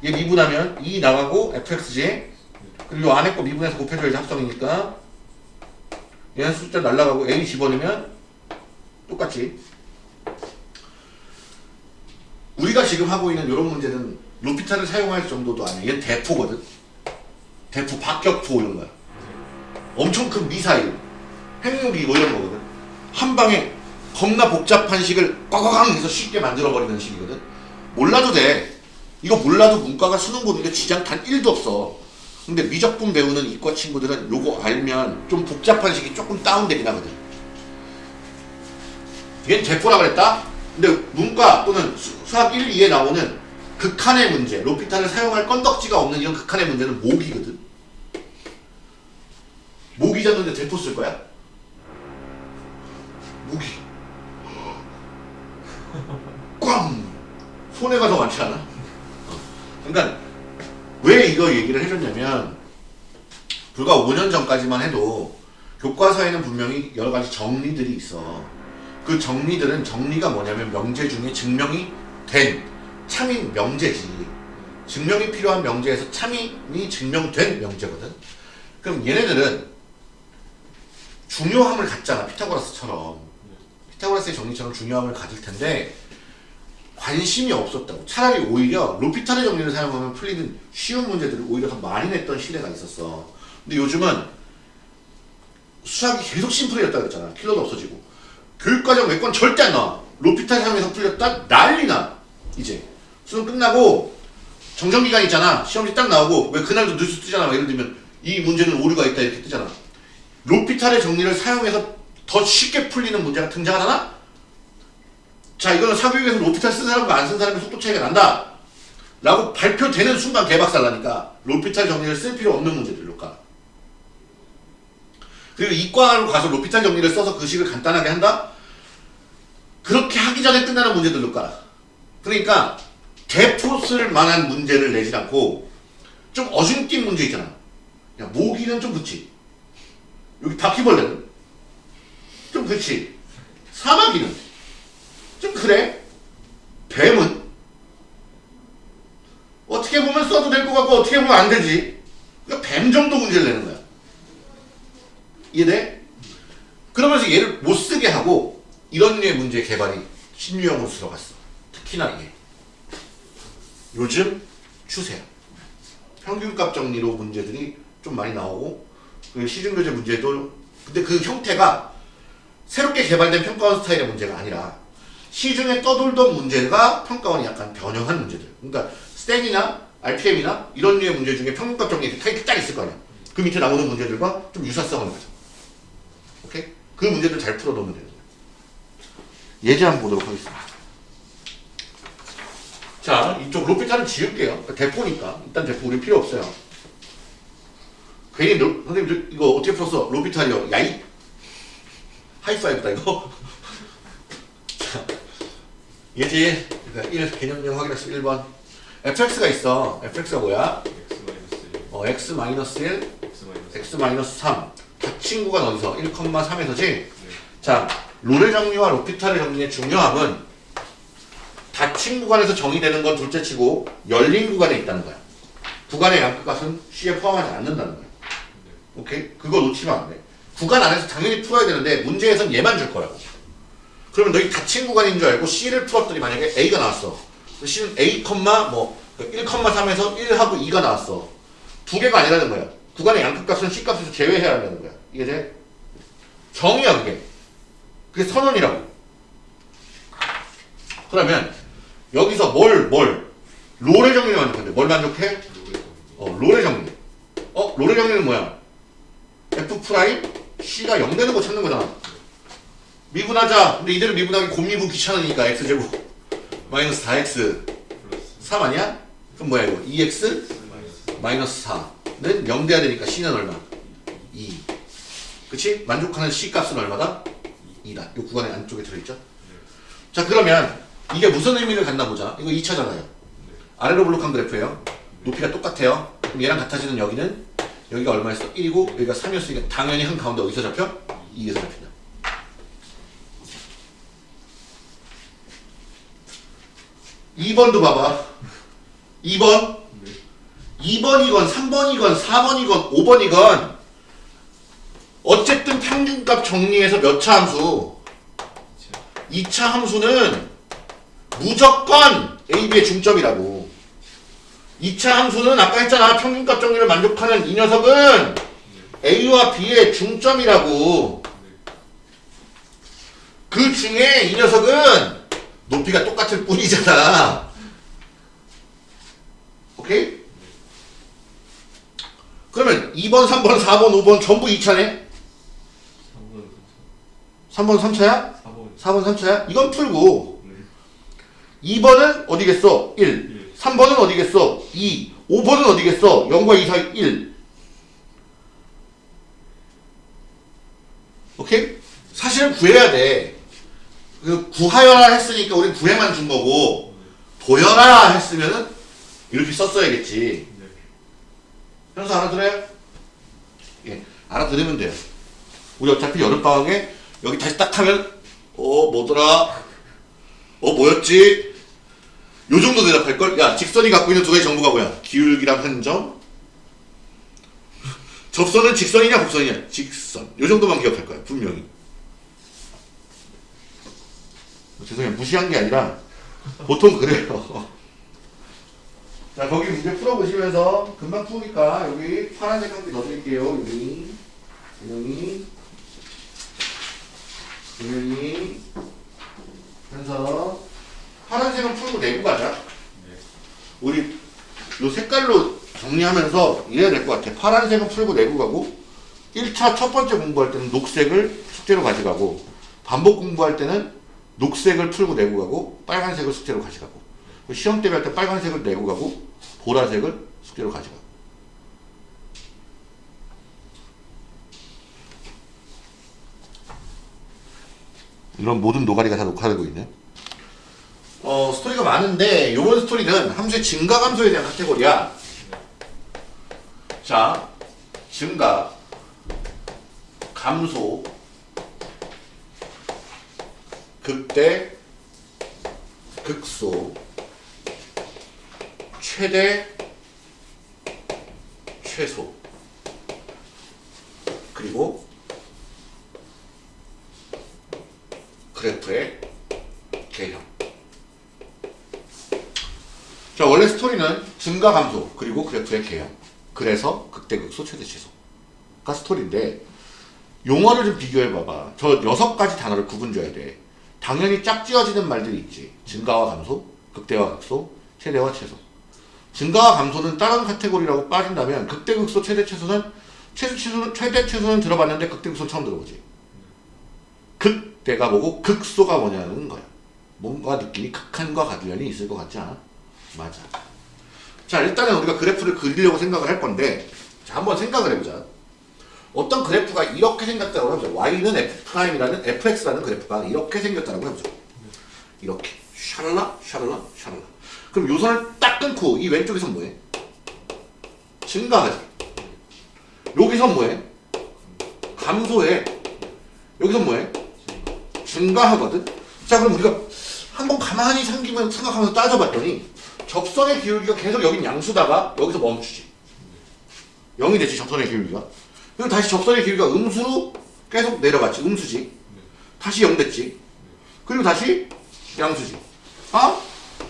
얘 미분하면 2 나가고 fx지. 그리고 요 안에 거 미분해서 곱해줘야지 합성이니까 얘한 숫자 날라가고 n이 집어넣으면 똑같지. 우리가 지금 하고 있는 이런 문제는 루피타를 사용할 정도도 아니야. 얘는 대포거든. 대포, 박격포 이런 거야. 엄청 큰 미사일, 핵무기 뭐 이런 거거든. 한 방에 겁나 복잡한 식을 꽉꽉 해서 쉽게 만들어버리는 식이거든. 몰라도 돼. 이거 몰라도 문과가 수능 보는 게 지장 단 1도 없어. 근데 미적분 배우는 이과 친구들은 요거 알면 좀 복잡한 식이 조금 다운되긴 하거든. 얘는 대포라 그랬다? 근데 문과 또는 수, 수학 1, 2에 나오는 극한의 문제, 로피탄을 사용할 건덕지가 없는 이런 극한의 문제는 모기거든. 모기 잡는데 대포 쓸 거야? 모기. 꽝! 손해가 더 많지 않아? 어. 그러니까 왜 이거 얘기를 해줬냐면 불과 5년 전까지만 해도 교과서에는 분명히 여러 가지 정리들이 있어. 그 정리들은 정리가 뭐냐면 명제 중에 증명이 된 참인 명제지. 증명이 필요한 명제에서 참인이 증명된 명제거든. 그럼 얘네들은 중요함을 갖잖아. 피타고라스처럼. 피타고라스의 정리처럼 중요함을 가질 텐데 관심이 없었다고. 차라리 오히려 로피탈의 정리를 사용하면 풀리는 쉬운 문제들을 오히려 더 많이 냈던 시대가 있었어. 근데 요즘은 수학이 계속 심플해졌다 그랬잖아. 킬러도 없어지고. 교육과정 외권 절대 안 나와. 로피탈 사용해서 풀렸다? 난리나. 이제. 수능 끝나고 정정기간 있잖아. 시험지 딱 나오고 왜 그날도 뉴스 뜨잖아. 막 예를 들면 이 문제는 오류가 있다 이렇게 뜨잖아. 로피탈의 정리를 사용해서 더 쉽게 풀리는 문제가 등장하잖아? 자 이거는 사교육에서 로피탈 쓴 사람과 안 쓴 사람의 속도 차이가 난다. 라고 발표되는 순간 개박살 나니까 로피탈 정리를 쓸 필요 없는 문제들로 가 그리고 이과로 가서 로피탈 정리를 써서 그 식을 간단하게 한다? 그렇게 하기 전에 끝나는 문제들로 가 그러니까 대포 쓸 만한 문제를 내지 않고 좀 어중뛴 문제 있잖아. 야 모기는 좀 그치 여기 바퀴벌레는? 좀 그치 사마귀는 좀 그래. 뱀은 어떻게 보면 써도 될 것 같고 어떻게 보면 안 되지. 그러니까 뱀 정도 문제를 내는 거야. 이해돼? 그러면서 얘를 못 쓰게 하고 이런 류의 문제 개발이 신유형으로 들어갔어. 특히나 이게. 요즘 추세야. 평균값 정리로 문제들이 좀 많이 나오고 그 시중교재 문제도 근데 그 형태가 새롭게 개발된 평가원 스타일의 문제가 아니라 시중에 떠돌던 문제가 평가원이 약간 변형한 문제들. 그러니까 스탠이나 RPM이나 이런 류의 문제 중에 평균값 정리 타입이 딱 있을 거 아니야. 그 밑에 나오는 문제들과 좀 유사성을 가져. 오케이? 그 문제들 잘 풀어놓으면 되는 거야. 예제 한번 보도록 하겠습니다. 자, 이쪽 로피타는 지울게요. 그러니까 대포니까. 일단 대포 우리 필요 없어요. 괜히 로, 선생님 저 이거 어떻게 풀었어? 로피탈이요. 야이? 하이파이브다 이거. 예지 그러니까 1 개념형 확인했어 1번. Fx가 있어. Fx가 뭐야? x 마이너스 1 어, x-1 x 마이너스 x-3 다 친구가 어디서? 1,3에서지? 자 롤의 정리와 로피탈의 정리의 중요함은 닫힌 구간에서 정의되는 건 둘째 치고 열린 구간에 있다는 거야. 구간의 양끝값은 C에 포함하지 않는다는 거야. 오케이? 그거 놓치면 안 돼. 구간 안에서 당연히 풀어야 되는데 문제에선 얘만 줄 거라고 그러면 너희 닫힌 구간인 줄 알고 C를 풀었더니 만약에 A가 나왔어. C는 A, 뭐 1,3에서 1하고 2가 나왔어. 두 개가 아니라는 거야. 구간의 양끝값은 C값에서 제외해야 한다는 거야. 이해돼? 정의야 그게. 그게 선언이라고. 그러면 여기서 뭘, 뭘 롤의 정리를 만족한대. 뭘 만족해? 어, 롤의 정리. 어, 롤의 정리는 뭐야? F C가 0 되는 거 찾는 거잖아. 미분하자. 근데 이대로 미분하기 곱미분 귀찮으니까 x제곱 마이너스 4x 플러스 3 아니야? 그럼 뭐야 이거? 2x 마이너스 마이너스 4는 0 돼야 되니까 c는 얼마? 2 그치? 만족하는 c 값은 얼마다? 2다. 이 구간의 안쪽에 들어있죠? 자 그러면 이게 무슨 의미를 갖나 보자. 이거 2차잖아요. 아래로 블록한 그래프예요. 높이가 똑같아요. 그럼 얘랑 같아지는 여기는 여기가 얼마였어? 1이고 여기가 3이었으니까 당연히 한 가운데 어디서 잡혀? 2에서 잡힌다. 2번도 봐봐. 2번. 네 2번이건 3번이건 4번이건 5번이건 어쨌든 평균값 정리해서 몇 차 함수? 2차 함수는 무조건 A, B의 중점이라고. 2차 함수는 아까 했잖아. 평균값 정리를 만족하는 이 녀석은 A와 B의 중점이라고. 그 중에 이 녀석은 높이가 똑같을 뿐이잖아. 오케이? 그러면 2번, 3번, 4번, 5번 전부 2차네? 3번 3차야? 4번 3차야? 이건 풀고 2번은 어디겠어? 1 3번은 어디겠어? 2 5번은 어디겠어? 0과 2 사이 1 오케이? 사실은 구해야 돼. 그 구하여라 했으니까 우린 구해만 준 거고 보여라 했으면은 이렇게 썼어야겠지. 현수 알아들어요? 예, 알아들으면 돼요. 우리 어차피 여름방학에 여기 다시 딱 하면 어 뭐더라? 어 뭐였지? 요 정도 대답할걸? 야 직선이 갖고 있는 두 가지 정보가 뭐야? 기울기랑 한 점? 접선은 직선이냐 곡선이냐? 직선 요 정도만 기억할 거야 분명히 죄송해요. 무시한 게 아니라 보통 그래요. 자 거기 문제 풀어보시면서 금방 푸니까 여기 파란색 한개 넣어드릴게요 여기 여기 분명히 그래서 파란색은 풀고 내고 가자. 우리 요 색깔로 정리하면서 이해야 될것 같아. 파란색은 풀고 내고 가고 1차 첫 번째 공부할 때는 녹색을 숙제로 가져가고 반복 공부할 때는 녹색을 풀고 내고 가고 빨간색을 숙제로 가져가고 시험 때할때 빨간색을 내고 가고 보라색을 숙제로 가져가고 이런 모든 노가리가 다 녹화되고 있네. 어, 스토리가 많은데 이번 스토리는 함수의 증가 감소에 대한 카테고리야. 자, 증가, 감소, 극대, 극소, 최대, 최소, 그리고 그래프의 개형. 자, 원래 스토리는 증가 감소, 그리고 그래프의 개형. 그래서 극대극소 최대치소가 스토리인데, 용어를 좀 비교해 봐봐. 저 여섯 가지 단어를 구분 줘야 돼. 당연히 짝지어지는 말들이 있지. 증가와 감소, 극대와 극소, 최대와 최소. 증가와 감소는 다른 카테고리라고 빠진다면, 극대 극소, 최대 최소는, 최대최소는, 최대 최소는 들어봤는데, 극대 극소 처음 들어보지. 극대가 뭐고 극소가 뭐냐는 거야. 뭔가 느낌이 극한과 가들련이 있을 것 같지 않아? 맞아. 자 일단은 우리가 그래프를 그리려고 생각을 할 건데 자 한번 생각을 해보자. 어떤 그래프가 이렇게 생겼다고 해보자. y는 f'이라는 fx라는 그래프가 이렇게 생겼다고 해보자. 이렇게 샤랄라 샤랄라 샤랄라. 그럼 요 선을 딱 끊고 이 왼쪽에서 뭐해? 증가하지. 여기서 뭐해? 감소해. 여기서 뭐해? 증가하거든. 자 그럼 우리가 한번 가만히 생기면 생각하면서 따져봤더니 접선의 기울기가 계속 여긴 양수다가 여기서 멈추지. 0이 됐지 접선의 기울기가. 그리고 다시 접선의 기울기가 음수로 계속 내려갔지. 음수지. 다시 0 됐지. 그리고 다시 양수지. 아?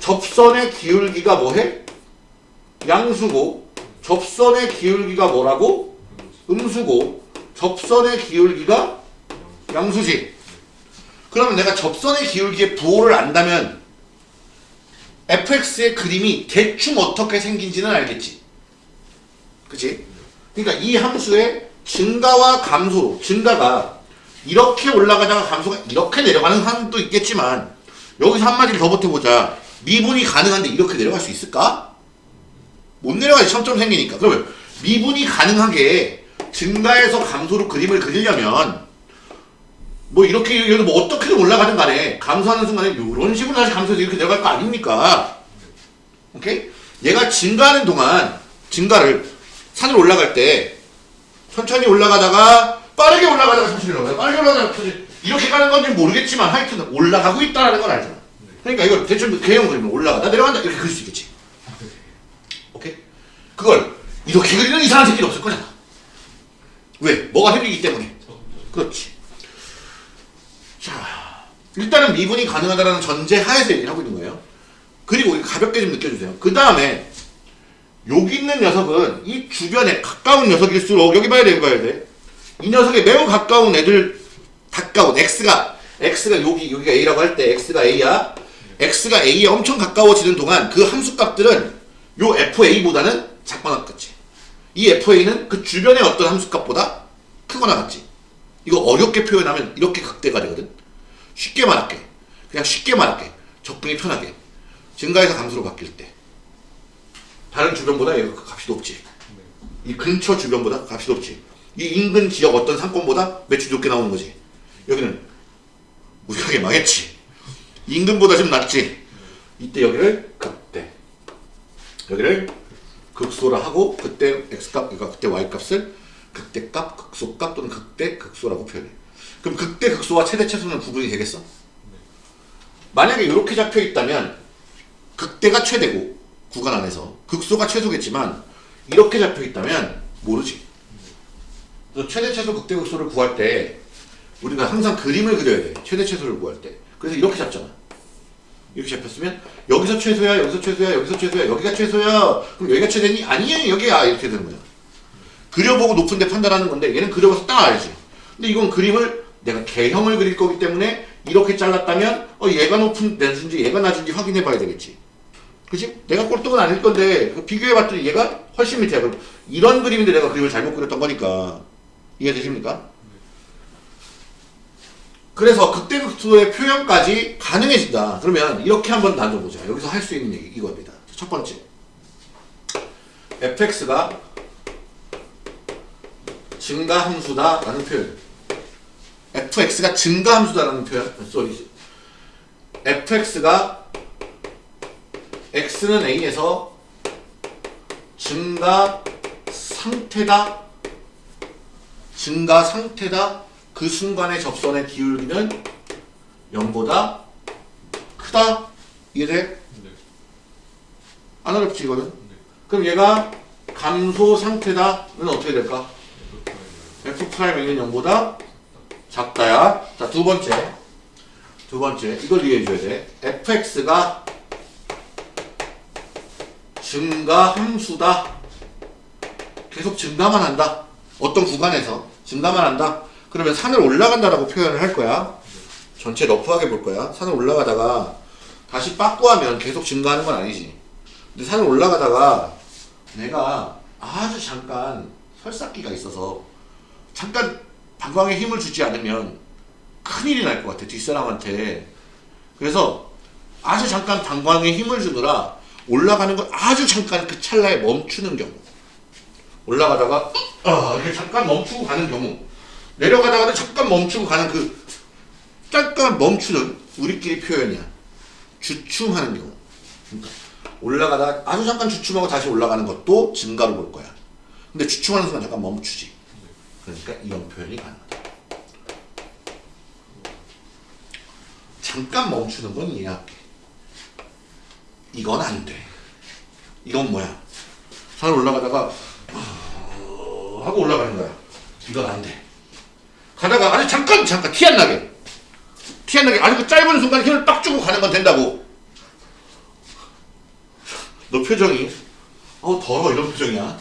접선의 기울기가 뭐해? 양수고 접선의 기울기가 뭐라고? 음수고 접선의 기울기가 양수지. 그러면 내가 접선의 기울기의 부호를 안다면 fx의 그림이 대충 어떻게 생긴지는 알겠지. 그치? 그러니까 이 함수의 증가와 감소로 증가가 이렇게 올라가다가 감소가 이렇게 내려가는 사람도 있겠지만 여기서 한마디를 더 보태보자. 미분이 가능한데 이렇게 내려갈 수 있을까? 못 내려가지 점점 생기니까. 그러면 미분이 가능하게 증가에서 감소로 그림을 그리려면 뭐 이렇게 여기 뭐 어떻게든 올라가든 간에 감소하는 순간에 이런 식으로 다시 감소해서 이렇게 내려갈 거 아닙니까? 오케이? 얘가 증가하는 동안 증가를 산을 올라갈 때 천천히 올라가다가 빠르게 올라가다가 천천히 올라가다가 빠르게 올라가다가 천천히 이렇게 가는 건지 모르겠지만 하여튼 올라가고 있다는 걸 알잖아. 그러니까 이걸 대충 개형 그리면 올라가다 내려간다 이렇게 그릴 수 있겠지. 오케이? 그걸 이렇게 그리는 이상한 새끼도 없을 거잖아. 왜? 뭐가 생기기 때문에. 그렇지. 자, 일단은 미분이 가능하다는 전제 하에서 얘기를 하고 있는 거예요. 그리고 가볍게 좀 느껴주세요. 그 다음에 여기 있는 녀석은 이 주변에 가까운 녀석일수록 여기 봐야 돼, 여기 봐야 돼. 이 녀석에 매우 가까운 애들 가까운 x가 x가 여기 여기가 a라고 할 때 x가 a야. x가 a에 엄청 가까워지는 동안 그 함수 값들은 요 fa보다는 작거나 같지. 이 fa는 그 주변의 어떤 함수 값보다 크거나 같지. 이거 어렵게 표현하면 이렇게 극대가 되거든. 쉽게 말할게. 그냥 쉽게 말할게. 접근이 편하게. 증가해서 감소로 바뀔 때. 다른 주변보다 얘가 값이 높지. 이 근처 주변보다 값이 높지. 이 인근 지역 어떤 상권보다 매출이 높게 나오는 거지. 여기는 무지하게 망했지. 인근보다 좀 낫지. 이때 여기를 극대. 여기를 극소라 하고 그때 x값, 그러니까 그때 y값을 극대값, 극소값 또는 극대, 극소라고 표현해. 그럼 극대, 극소와 최대, 최소는 구분이 되겠어? 만약에 이렇게 잡혀 있다면 극대가 최대고 구간 안에서 극소가 최소겠지만 이렇게 잡혀 있다면 모르지. 최대, 최소, 극대, 극소를 구할 때 우리가 항상 그림을 그려야 돼. 최대, 최소를 구할 때. 그래서 이렇게 잡잖아. 이렇게 잡혔으면 여기서 최소야, 여기서 최소야, 여기서 최소야, 여기가 최소야. 그럼 여기가 최대니? 아니에요, 여기야. 이렇게 되는 거야. 그려보고 높은데 판단하는 건데 얘는 그려봐서 딱 알지. 근데 이건 그림을 내가 개형을 그릴 거기 때문에 이렇게 잘랐다면 어 얘가 높은 낮은지 얘가 낮은지 확인해 봐야 되겠지. 그치? 내가 꼴등은 아닐 건데 그 비교해 봤더니 얘가 훨씬 밑이야. 그럼 이런 그림인데 내가 그림을 잘못 그렸던 거니까 이해되십니까? 그래서 극대극소의 표현까지 가능해진다. 그러면 이렇게 한번 나눠보자. 여기서 할 수 있는 얘기 이겁니다. 첫 번째. fx가 증가함수다 라는 표현. fx가 증가함수다 라는 표현. 쏘리. fx가 x는 a에서 증가 상태다. 증가 상태다. 그 순간의 접선의 기울기는 0보다 크다. 이해돼? 네. 안 어렵지 이거는? 그럼 얘가 감소 상태다는 어떻게 될까? f'A는 0보다 작다야. 자, 두 번째. 두 번째. 이걸 이해해줘야 돼. fx가 증가 함수다. 계속 증가만 한다. 어떤 구간에서 증가만 한다. 그러면 산을 올라간다라고 표현을 할 거야. 전체 러프하게 볼 거야. 산을 올라가다가 다시 빠꾸하면 계속 증가하는 건 아니지. 근데 산을 올라가다가 내가 아주 잠깐 설사기가 있어서 잠깐 방광에 힘을 주지 않으면 큰일이 날 것 같아 뒷사람한테 그래서 아주 잠깐 방광에 힘을 주느라 올라가는 건 아주 잠깐 그 찰나에 멈추는 경우. 올라가다가 어, 이렇게 잠깐 멈추고 가는 경우. 내려가다가도 잠깐 멈추고 가는 그 잠깐 멈추는 우리끼리 표현이야. 주춤하는 경우. 그러니까 올라가다가 아주 잠깐 주춤하고 다시 올라가는 것도 증가로 볼 거야. 근데 주춤하는 순간 잠깐 멈추지. 그러니까 이런 표현이 가능하다. 잠깐 멈추는 건 이해할게. 이건 안 돼. 이건 뭐야? 산 올라가다가 어, 하고 올라가는 거야. 이건 안 돼. 가다가 아주 잠깐 잠깐 티 안 나게 티 안 나게 아주 그 짧은 순간 힘을 빡 주고 가는 건 된다고. 너 표정이 어 더러워 이런 표정이야.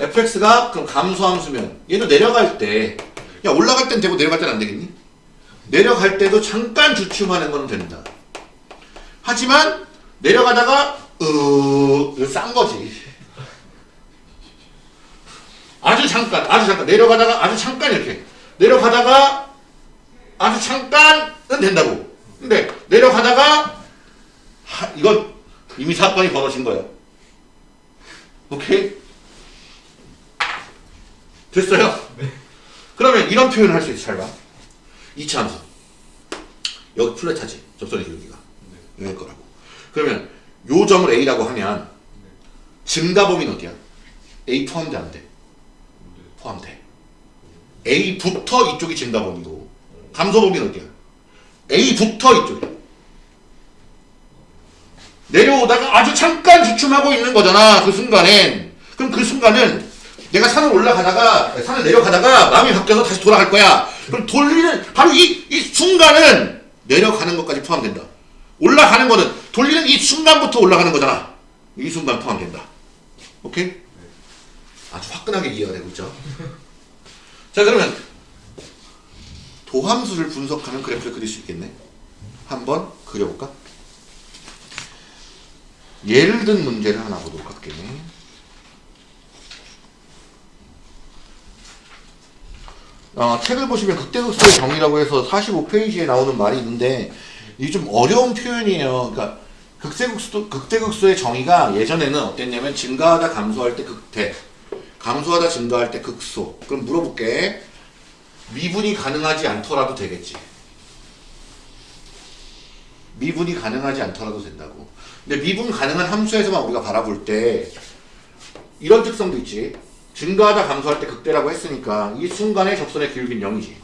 fx가 그럼 감소함수면 얘도 내려갈 때 야 올라갈 땐 되고 내려갈 땐 안 되겠니? 내려갈 때도 잠깐 주춤하는 건 된다. 하지만 내려가다가 어 이거 싼 거지. 아주 잠깐 아주 잠깐 내려가다가 아주 잠깐 이렇게 내려가다가 아주 잠깐은 된다고. 근데 내려가다가 하, 이건 이미 사건이 벌어진 거야. 오케이? 됐어요? 그러면 이런 표현을 할 수 있어. 잘 봐. 이차 함수. 여기 플랫하지. 접선의 기울기가. 여기 거라고. 그러면 요 점을 A라고 하면 증가 범위는 어디야? A 포함돼 안 돼? 포함돼. A부터 이쪽이 증가 범위고 감소 범위는 어디야? A부터 이쪽이야. 내려오다가 아주 잠깐 주춤하고 있는 거잖아. 그 순간엔. 그럼 그 순간은 내가 산을 올라가다가 산을 내려가다가 마음이 바뀌어서 다시 돌아갈 거야. 그럼 돌리는 바로 이, 이 순간은 내려가는 것까지 포함된다. 올라가는 거는 돌리는 이 순간부터 올라가는 거잖아. 이 순간 포함된다. 오케이? 아주 화끈하게 이해가 되고 있죠. 자 그러면 도함수를 분석하는 그래프를 그릴 수 있겠네. 한번 그려볼까? 예를 든 문제를 하나 보도록 할게요. 어, 책을 보시면 극대극소의 정의라고 해서 45페이지에 나오는 말이 있는데 이게 좀 어려운 표현이에요. 그러니까 극대극소, 극대극소의 정의가 예전에는 어땠냐면 증가하다 감소할 때 극대, 감소하다 증가할 때 극소. 그럼 물어볼게. 미분이 가능하지 않더라도 되겠지. 미분이 가능하지 않더라도 된다고. 근데 미분 가능한 함수에서만 우리가 바라볼 때 이런 특성도 있지. 증가하다 감소할 때 극대라고 했으니까 이 순간의 접선의 기울기는 0이지.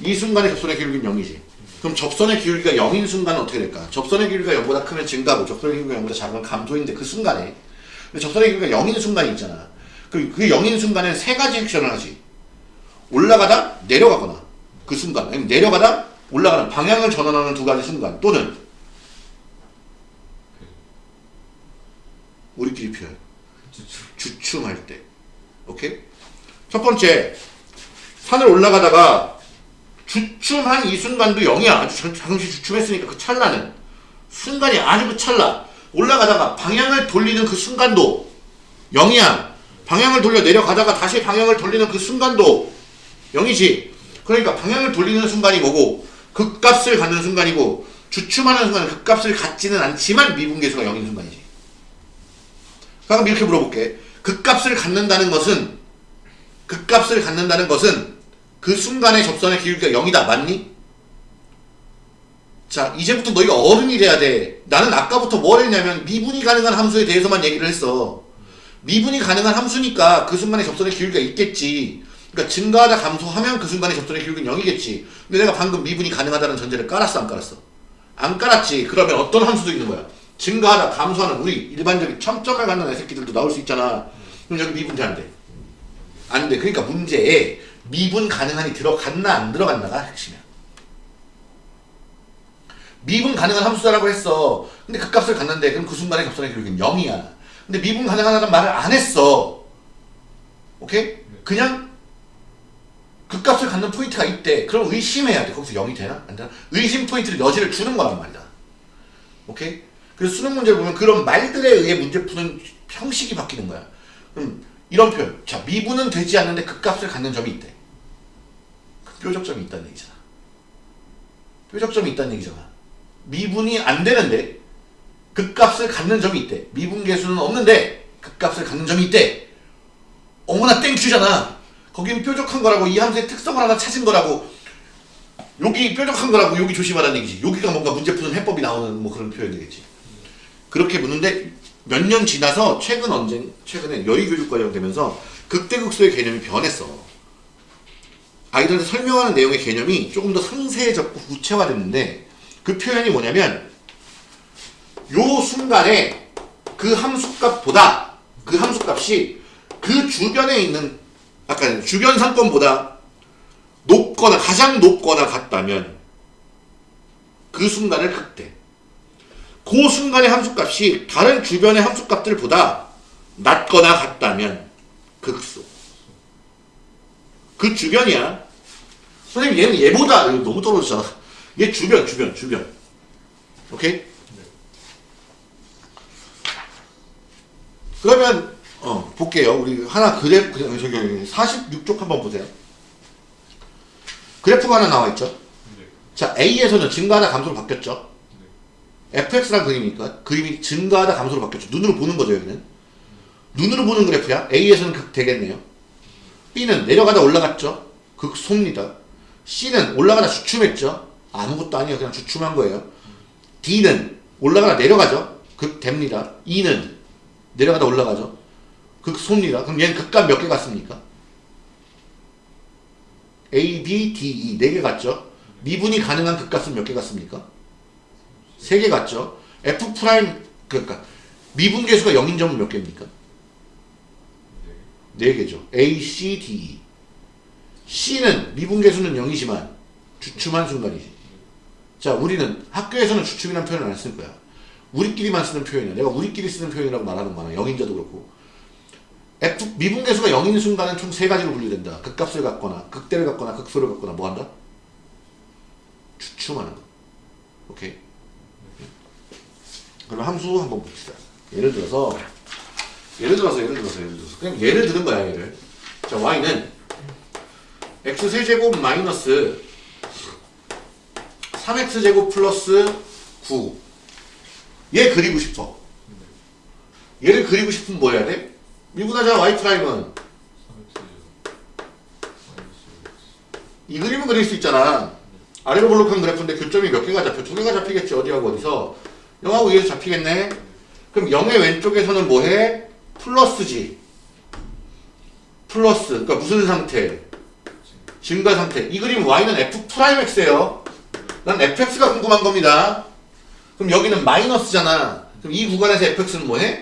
이 순간의 접선의 기울기는 0이지. 그럼 접선의 기울기가 0인 순간은 어떻게 될까? 접선의 기울기가 0보다 크면 증가고 접선의 기울기가 0보다 작으면 감소인데 그 순간에 접선의 기울기가 0인 순간이 있잖아. 그, 그 0인 순간에는 세 가지 액션을 하지. 올라가다 내려가거나 그 순간 아니면 내려가다 올라가는 방향을 전환하는 두 가지 순간 또는 우리끼리 표현 주춤 할 때 오케이 첫 번째 산을 올라가다가 주춤한 이 순간도 0이야 아주 잠- 잠시 주춤했으니까 그 찰나는 순간이 아주 그 찰나. 올라가다가 방향을 돌리는 그 순간도 0이야 방향을 돌려 내려가다가 다시 방향을 돌리는 그 순간도 0이지. 그러니까 방향을 돌리는 순간이 뭐고 극값을 갖는 순간이고 주춤하는 순간은 극값을 갖지는 않지만 미분계수가 0인 순간이지. 그럼 이렇게 물어볼게. 극값을 갖는다는 것은 극값을 갖는다는 것은 그 순간의 접선의 기울기가 0이다. 맞니? 자, 이제부터 너희가 어른이 돼야 돼. 나는 아까부터 뭘 했냐면 미분이 가능한 함수에 대해서만 얘기를 했어. 미분이 가능한 함수니까 그 순간의 접선의 기울기가 있겠지. 그러니까 증가하다 감소하면 그 순간의 접선의 기울기는 0이겠지. 근데 내가 방금 미분이 가능하다는 전제를 깔았어, 안 깔았어? 안 깔았지. 그러면 어떤 함수도 있는 거야? 증가하다 감소하는 우리 일반적인 첨점을 갖는 애새끼들도 나올 수 있잖아. 그럼 여기 미분 돼안 돼? 안 돼. 그러니까 문제에 미분 가능한이 들어갔나 안 들어갔나가 핵심이야. 미분 가능한 함수다라고 했어. 근데 그 값을 갖는데 그럼 그 순간의 접선의 기울기는 0이야. 근데 미분 가능하다는 말을 안 했어. 오케이? 그냥 그 값을 갖는 포인트가 있대. 그럼 의심해야 돼. 거기서 0이 되나? 안 되나? 의심 포인트를 여지를 주는 거란 말이다. 오케이? 그래서 수능 문제를 보면 그런 말들에 의해 문제 푸는 형식이 바뀌는 거야. 그럼 이런 표현. 자, 미분은 되지 않는데 그 값을 갖는 점이 있대. 그 뾰족점이 있다는 얘기잖아. 뾰족점이 있다는 얘기잖아. 미분이 안 되는데 그 값을 갖는 점이 있대. 미분 계수는 없는데 그 값을 갖는 점이 있대. 어머나 땡큐잖아. 거긴 뾰족한 거라고 이 함수의 특성을 하나 찾은 거라고 여기 뾰족한 거라고 여기 조심하라는 얘기지. 여기가 뭔가 문제 푸는 해법이 나오는 뭐 그런 표현이 되겠지. 그렇게 묻는데 몇 년 지나서 최근 언제 최근에 여의교육과정 되면서 극대극소의 개념이 변했어. 아이들한테 설명하는 내용의 개념이 조금 더 상세해졌고 구체화됐는데 그 표현이 뭐냐면 요 순간에 그 함수값보다 그 함수값이 그 주변에 있는 아까 주변 상권보다 높거나 가장 높거나 같다면 그 순간을 극대 그 순간의 함수값이 다른 주변의 함수값들보다 낮거나 같다면 극소. 그 주변이야. 선생님 얘는 얘보다 너무 떨어졌잖아. 얘 주변 주변 주변. 오케이? 그러면 어 볼게요. 우리 하나 그래프 그래- 저기 46쪽 한번 보세요. 그래프가 하나 나와 있죠. 네. 자 A에서는 증가하다 감소로 바뀌었죠. fx란 그림이니까 그림이 증가하다 감소로 바뀌었죠. 눈으로 보는 거죠, 여기는. 눈으로 보는 그래프야. A에서는 극 되겠네요. B는 내려가다 올라갔죠. 극소입니다. C는 올라가다 주춤했죠. 아무것도 아니에요. 그냥 주춤한 거예요. D는 올라가다 내려가죠. 극 됩니다. E는 내려가다 올라가죠. 극소입니다. 그럼 얘는 극값 몇 개 갖습니까? A, B, D, E 네 개 갖죠. 미분이 가능한 극값은 몇 개 갖습니까? 세개 갖죠? F prime 그러니까 미분 계수가 0인 점은 몇 개입니까? 4개죠. A, C, D, E. C는 미분계수는 0이지만 주춤한 순간이지. 자, 우리는 학교에서는 주춤이라는 표현을 안 쓸 거야. 우리끼리만 쓰는 표현이야. 내가 우리끼리 쓰는 표현이라고 말하는 거야. 영인자도 그렇고. F, 미분계수가 0인 순간은 총 세 가지로 분류된다. 극값을 갖거나, 극대를 갖거나, 극소를 갖거나, 뭐 한다? 주춤하는 거. 오케이? 그럼 함수 한번 봅시다. 예를 들어서, 예를 들어서, 예를 들어서, 예를 들어서. 그냥 예를 들은 거야, 얘를. 자, y는 x 세제곱 마이너스 3x제곱 플러스 9. 얘 그리고 싶어. 얘를 그리고 싶으면 뭐 해야 돼? 미분하자 y prime은 이 그림은 그릴 수 있잖아. 아래로 볼록한 그래프인데 교점이 몇 개가 잡혀? 두 개가 잡히겠지. 어디하고 어디서? 0하고 2에서 잡히겠네. 그럼 0의 왼쪽에서는 뭐 해? 플러스지. 플러스. 그러니까 무슨 상태? 증가 상태. 이 그림 y는 f prime x예요. 난 fx가 궁금한 겁니다. 그럼 여기는 마이너스잖아. 그럼 이 구간에서 fx는 뭐해?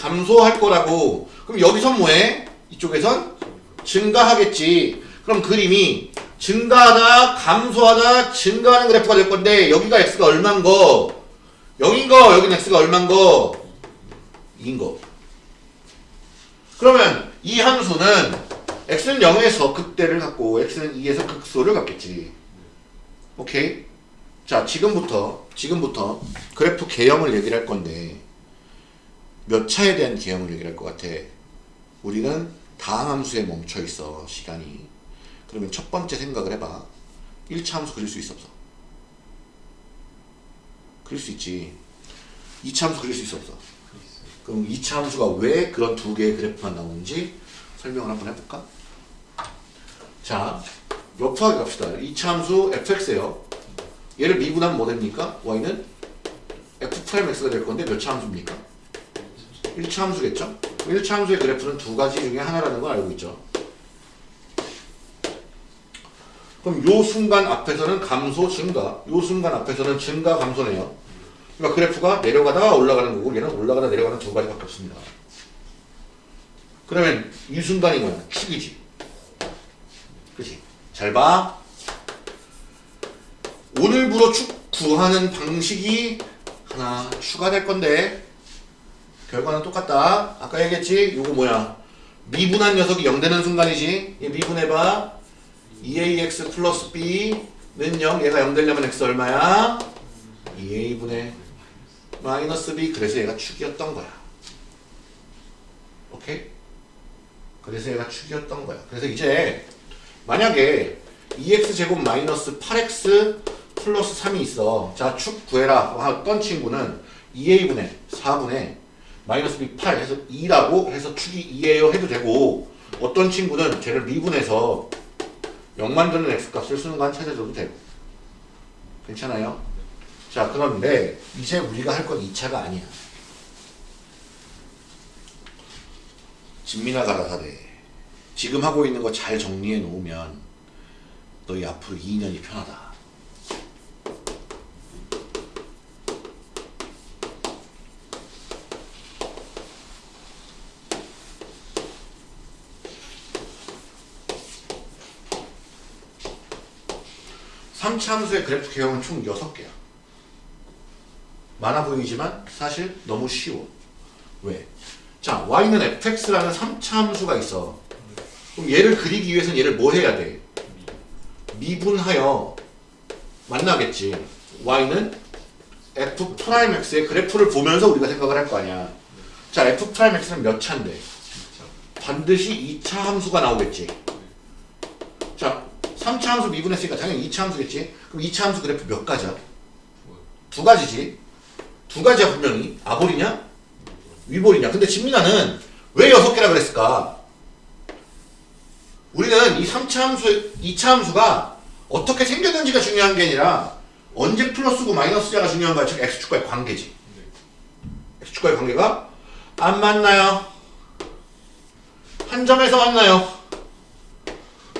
감소할 거라고. 그럼 여기선 뭐해? 이쪽에선 증가하겠지. 그럼 그림이 증가하다, 감소하다, 증가하는 그래프가 될 건데 여기가 x가 얼만 거? 0인 거, 여기는 x가 얼만 거? 2인 거. 그러면 이 함수는 x는 0에서 극대를 갖고 x는 2에서 극소를 갖겠지. 오케이? 자, 지금부터 지금부터 그래프 개형을 얘기를 할 건데 몇 차에 대한 개형을 얘기를 할 것 같아. 우리는 다항 함수에 멈춰 있어 시간이. 그러면 첫 번째 생각을 해봐. 1차 함수 그릴 수 있어 없어? 그릴 수 있지. 2차 함수 그릴 수 있어 없어? 그럼 2차 함수가 왜 그런 두 개의 그래프만 나오는지 설명을 한번 해볼까? 자, 러프하게 갑시다. 2차 함수 fx예요. 얘를 미분하면 뭐 됩니까? y는 f'(x가 될 건데 몇 차 함수입니까? 1차 함수겠죠? 1차 함수의 그래프는 두 가지 중에 하나라는 걸 알고 있죠. 그럼 요 순간 앞에서는 감소, 증가, 요 순간 앞에서는 증가, 감소네요. 그러니까 그래프가 내려가다가 올라가는 거고 얘는 올라가다 내려가는 두 가지밖에 없습니다. 그러면 이 순간이 뭐야? 축이지. 그치? 잘 봐. 오늘부로 축 구하는 방식이 하나 추가될 건데 결과는 똑같다. 아까 얘기했지? 요거 뭐야? 미분한 녀석이 0 되는 순간이지. 얘 미분해봐. 2ax 플러스 b는 0. 얘가 0 되려면 x 얼마야? 2a분의 마이너스 b. 그래서 얘가 축이었던 거야. 오케이? 그래서 얘가 축이었던 거야. 그래서 이제 만약에 2x 제곱 마이너스 8x 플러스 3이 있어. 자, 축 구해라. 어떤 친구는 2a분의 4분의 마이너스 b 8 해서 2라고 해서 축이 2예요 해도 되고 어떤 친구는 쟤를 미분해서 0만 되는 x 값을 순간 찾아줘도 되고 괜찮아요? 자 그런데 이제 우리가 할 건 2차가 아니야 진미나 가라사대 지금 하고 있는 거 잘 정리해 놓으면 너희 앞으로 2년이 편하다 삼차 함수의 그래프 개형은 총 6개야. 많아 보이지만 사실 너무 쉬워. 왜? 자, y는 fx라는 3차 함수가 있어. 그럼 얘를 그리기 위해서는 얘를 뭐 해야 돼? 미분하여 만나겠지. y는 f prime x의 그래프를 보면서 우리가 생각을 할 거 아니야. 자, f prime x는 몇 차인데? 반드시 2차 함수가 나오겠지. 자, 3차 함수 미분했으니까 당연히 2차 함수겠지? 그럼 2차 함수 그래프 몇 가지야? 두 가지지. 두 가지야 분명히. 아볼이냐? 위볼이냐? 근데 진민아는 왜 여섯 개라 그랬을까? 우리는 이 3차 함수, 2차 함수가 어떻게 생겼는지가 중요한 게 아니라 언제 플러스고 마이너스자가 중요한 거야. 즉 x축과의 관계지. x축과의 관계가 안 맞나요? 한 점에서 만나요?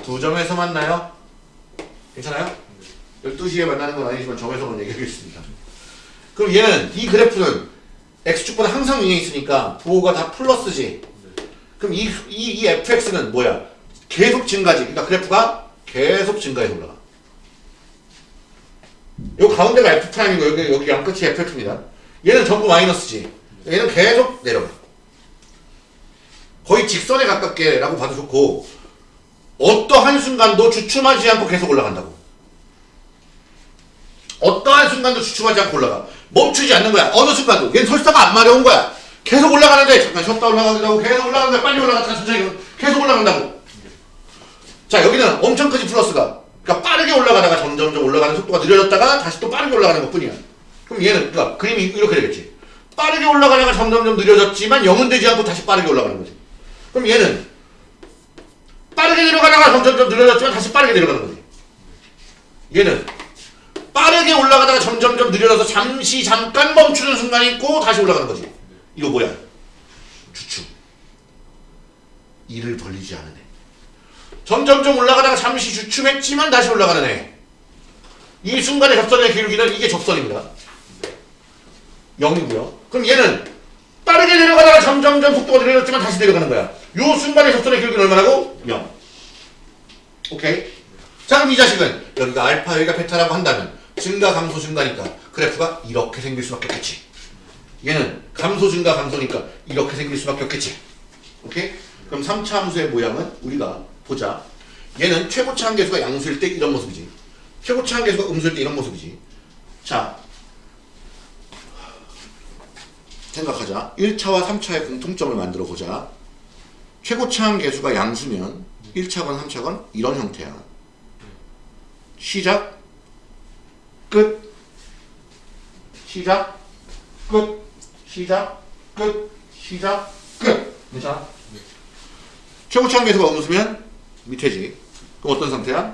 두 점에서 만나요? 괜찮아요? 12시에 만나는 건 아니지만 점에서만 얘기하겠습니다. 그럼 얘는 이 그래프는 x축보다 항상 위에 있으니까 부호가 다 플러스지. 그럼 이, 이, 이 fx는 뭐야? 계속 증가지. 그러니까 그래프가 계속 증가해서 올라가. 요 가운데가 f 프라임이고 여기 여기 양 끝이 fx입니다. 얘는 전부 마이너스지. 얘는 계속 내려가. 거의 직선에 가깝게 라고 봐도 좋고 어떠한 순간도 주춤하지 않고 계속 올라간다고. 어떠한 순간도 주춤하지 않고 올라가. 멈추지 않는 거야. 어느 순간도. 얘는 설사가 안 마려운 거야. 계속 올라가는데 잠깐 쉬었다 올라가기도 하고 계속 올라가는데 빨리 올라갔다가 천천히 계속 올라간다고. 자 여기는 엄청 크지 플러스가. 그러니까 빠르게 올라가다가 점점점 올라가는 속도가 느려졌다가 다시 또 빠르게 올라가는 것뿐이야. 그럼 얘는 그러니까 그림이 이렇게 되겠지. 빠르게 올라가다가 점점점 느려졌지만 0은 되지 않고 다시 빠르게 올라가는 거지. 그럼 얘는 빠르게 내려가다가 점점점 느려졌지만 다시 빠르게 내려가는 거지. 얘는 빠르게 올라가다가 점점점 느려져서 잠시 잠깐 멈추는 순간이 있고 다시 올라가는 거지. 이거 뭐야? 주춤. 이를 벌리지 않은 애. 점점점 올라가다가 잠시 주춤했지만 다시 올라가는 애. 이 순간의 접선의 기울기는 이게 접선입니다. 0이고요. 그럼 얘는 빠르게 내려가다가 점점점 속도가 느려졌지만 다시 내려가는 거야. 요 순간의 접선의 기울기는 얼마라고? 0. 오케이? 자 그럼 이 자식은 여기가 알파 여기가 베타라고 한다면 증가 감소 증가니까 그래프가 이렇게 생길 수밖에 없겠지. 얘는 감소 증가 감소니까 이렇게 생길 수밖에 없겠지. 오케이? 그럼 3차 함수의 모양은 우리가 보자. 얘는 최고차 한계수가 양수일 때 이런 모습이지. 최고차 한계수가 음수일 때 이런 모습이지. 자, 생각하자. 1차와 3차의 공통점을 만들어 보자. 최고차 한계수가 양수면 1차건 3차건 이런 형태야. 시작, 끝, 시작, 끝, 시작, 끝, 시작, 끝. 괜찮아? 최고차 한계수가 음수면 밑에지. 그럼 어떤 상태야?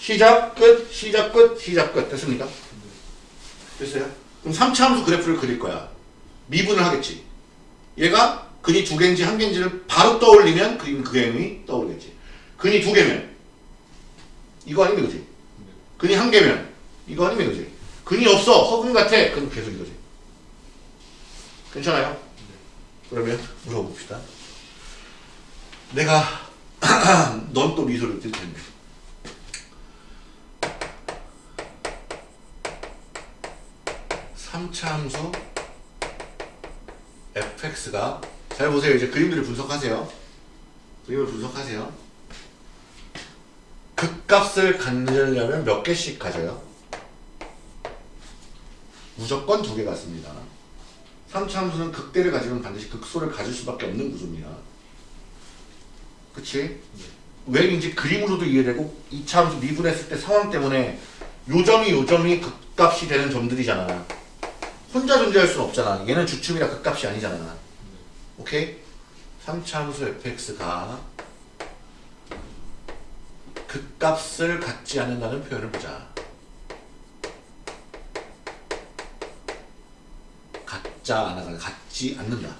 시작, 끝, 시작, 끝, 시작, 끝. 됐습니까? 됐어요? 그럼 3차 함수 그래프를 그릴 거야. 미분을 하겠지. 얘가 근이 두 개인지 한 개인지를 바로 떠올리면 그림 그 그림이 떠오르겠지. 근이 두 개면 이거 아니면 그지? 근이 한 개면 이거 아니면 그지? 근이 없어 허근 같아 그럼 계속 이거지. 괜찮아요? 그러면 물어봅시다. 내가 넌 또 미소를 뜰 텐데. 삼차 함수 fx가 잘 보세요. 이제 그림들을 분석하세요. 그림을 분석하세요. 극값을 갖으려면 몇 개씩 가져요? 무조건 두 개 같습니다. 3차 함수는 극대를 가지면 반드시 극소를 가질 수밖에 없는 구조입니다. 그치? 왜인지 그림으로도 이해되고 2차 함수 미분했을 때 상황 때문에 요 점이 요 점이 극값이 되는 점들이잖아. 혼자 존재할 수는 없잖아. 얘는 주춤이라 극값이 아니잖아. 오케이? 3차 함수 fx가 극값을 갖지 않는다는 표현을 보자. 갖자 않아 갖지 않는다.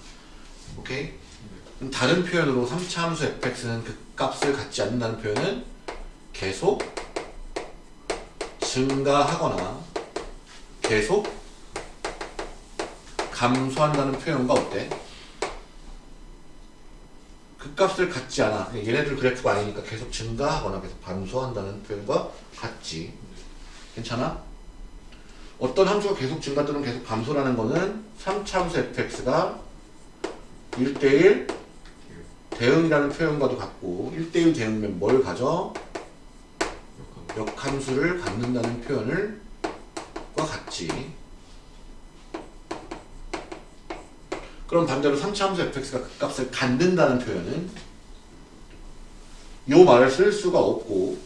오케이? 그럼 다른 표현으로 3차 함수 fx는 극값을 갖지 않는다는 표현은 계속 증가하거나 계속 감소한다는 표현과 어때? 극값을 갖지 않아. 얘네들 그래프가 아니니까 계속 증가하거나 계속 감소한다는 표현과 같지. 괜찮아? 어떤 함수가 계속 증가 또는 계속 감소라는 거는 3차 함수 fx가 1대1 대응이라는 표현과도 같고 1대1 대응이면 뭘 가져? 역함수를 갖는다는 표현을 과 같지. 그럼 반대로 3차 함수 fx가 그 값을 갖는다는 표현은 요 말을 쓸 수가 없고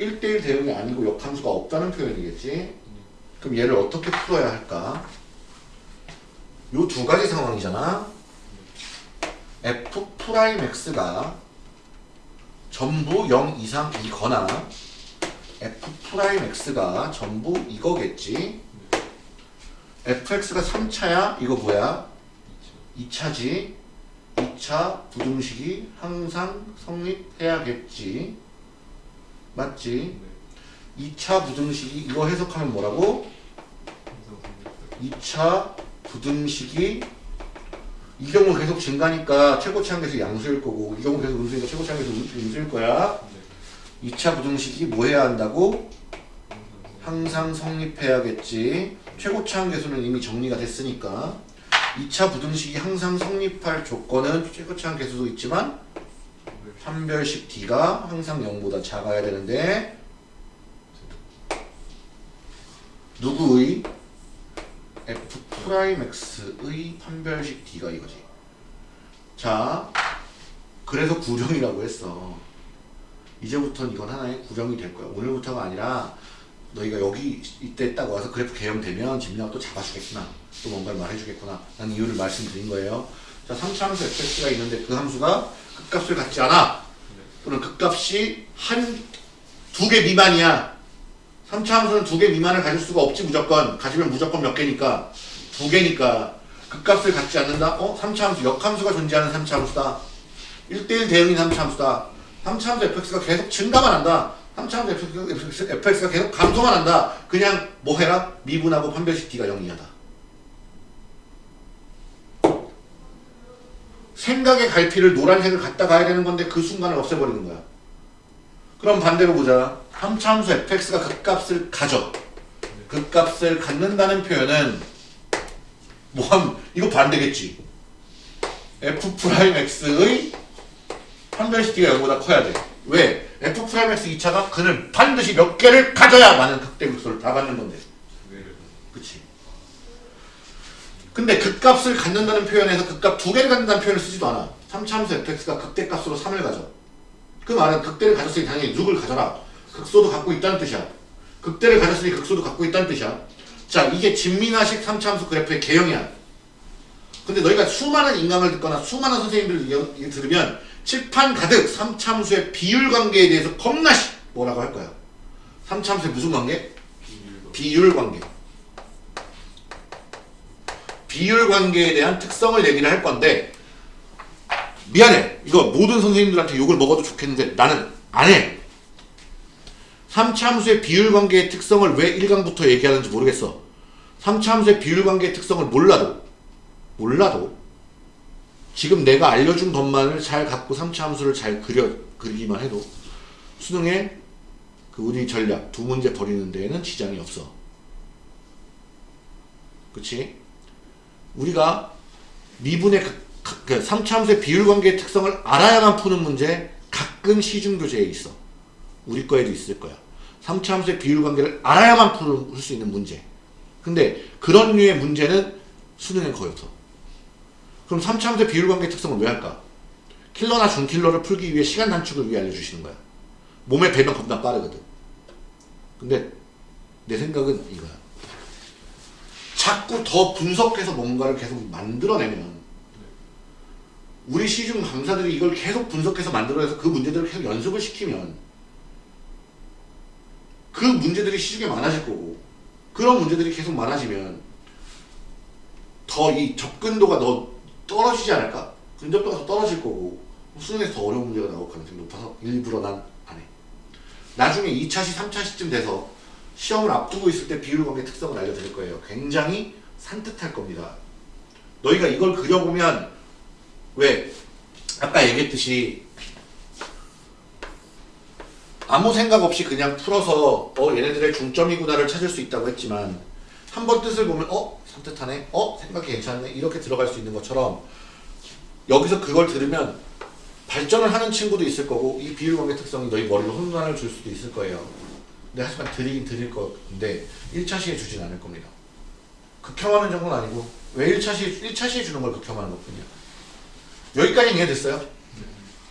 1대1 대응이 아니고 역함수가 없다는 표현이겠지. 그럼 얘를 어떻게 풀어야 할까? 요 두 가지 상황이잖아. f prime x가 전부 0 이상이거나 f prime x가 전부 이거겠지. fx가 3차야? 이거 뭐야? 2차지. 2차 부등식이 항상 성립해야겠지. 맞지? 2차 부등식이 이거 해석하면 뭐라고? 2차 부등식이 이 경우 계속 증가니까 최고치 한계에서 양수일 거고 이 경우 계속 음수니까 최고치 한계에서 음수일 거야. 네. 2차 부등식이 뭐 해야 한다고? 항상 성립해야겠지. 최고치 한계수는 이미 정리가 됐으니까 2차 부등식이 항상 성립할 조건은 최고치 한계수도 있지만 판별식 D가 항상 0보다 작아야 되는데 누구의 f 프라임 x의 판별식 D가 이거지. 자, 그래서 구령이라고 했어. 이제부터는 이건 하나의 구령이 될 거야. 오늘부터가 아니라 너희가 여기 이때 딱 와서 그래프 개형되면 집ля가 또 잡아주겠구나. 또 뭔가를 말해주겠구나. 난 이유를 말씀드린 거예요. 자, 3차 함수 fx가 있는데 그 함수가 극값을 갖지 않아. 또는 극값이 한 두 개 미만이야. 3차 함수는 두 개 미만을 가질 수가 없지 무조건. 가지면 무조건 몇 개니까. 두 개니까. 극값을 갖지 않는다? 어? 3차 함수, 역함수가 존재하는 3차 함수다. 1대1 대응인 3차 함수다. 3차 함수 fx가 계속 증가만 한다. 3차 함수 fx가, 계속 감소만 한다. 그냥 뭐 해라? 미분하고 판별식 d가 0 이하다. 생각의 갈피를 노란색을 갖다 가야 되는 건데 그 순간을 없애버리는 거야. 그럼 반대로 보자. 3차 함수 fx가 극값을 가져. 극값을 갖는다는 표현은 뭐함 이거 반대겠지. f prime x의 판별식 d가 0보다 커야 돼. 왜? f prime x 2차가 근을 반드시 몇 개를 가져야 많은 극대 극소를 다 갖는 건데. 그치. 근데 극값을 갖는다는 표현에서 극값 두 개를 갖는다는 표현을 쓰지도 않아. 3차 함수 fx가 극대값으로 3을 가져. 그 말은 극대를 가졌으니 당연히 6을 가져라. 극소도 갖고 있다는 뜻이야. 극대를 가졌으니 극소도 갖고 있다는 뜻이야. 자, 이게 진미나식 3차 함수 그래프의 개형이야. 근데 너희가 수많은 인강을 듣거나 수많은 선생님들 얘기 들으면 칠판 가득 3차 함수의 비율 관계에 대해서 겁나 시 뭐라고 할 거야. 3차 함수의 무슨 관계? 비율 관계. 비율 관계에 대한 특성을 얘기를 할 건데 미안해. 이거 모든 선생님들한테 욕을 먹어도 좋겠는데 나는 안 해. 3차 함수의 비율 관계의 특성을 왜 1강부터 얘기하는지 모르겠어. 3차 함수의 비율 관계의 특성을 몰라도 몰라도 지금 내가 알려준 것만을 잘 갖고 3차 함수를 잘 그려 그리기만 해도 수능에 그 우리 전략 두 문제 버리는 데에는 지장이 없어. 그치? 우리가 미분의 그, 그 3차 함수의 비율 관계의 특성을 알아야만 푸는 문제 가끔 시중 교재에 있어. 우리 거에도 있을 거야. 3차 함수의 비율 관계를 알아야만 풀 수 있는 문제. 근데 그런 류의 문제는 수능에 거의 없어. 그럼 3차 함수의 비율 관계 특성을 왜 할까? 킬러나 준킬러를 풀기 위해 시간 단축을 위해 알려주시는 거야. 몸의 배변 겁나 빠르거든. 근데 내 생각은 이거야. 자꾸 더 분석해서 뭔가를 계속 만들어내면 우리 시중 강사들이 이걸 계속 분석해서 만들어내서 그 문제들을 계속 연습을 시키면 그 문제들이 시중에 많아질 거고 그런 문제들이 계속 많아지면 더 이 접근도가 더 떨어지지 않을까? 근접도가 더 떨어질 거고 수능에서 더 어려운 문제가 나올 가능성이 높아서 일부러 난 안 해. 나중에 2차시, 3차시쯤 돼서 시험을 앞두고 있을 때 비율 관계 특성을 알려드릴 거예요. 굉장히 산뜻할 겁니다. 너희가 이걸 그려보면 왜 아까 얘기했듯이 아무 생각 없이 그냥 풀어서 어 얘네들의 중점이구나를 찾을 수 있다고 했지만 한 번 뜻을 보면 어 산뜻하네 어 생각이 괜찮네 이렇게 들어갈 수 있는 것처럼 여기서 그걸 들으면 발전을 하는 친구도 있을 거고 이 비율 관계 특성이 너희 머리로 혼란을 줄 수도 있을 거예요. 근데 하지만 드리긴 드릴 건데 1차 시에 주진 않을 겁니다. 극혐하는 정도는 아니고 왜 1차 시 1차 시에 주는 걸 극혐하는 것뿐이야. 여기까지 이해됐어요?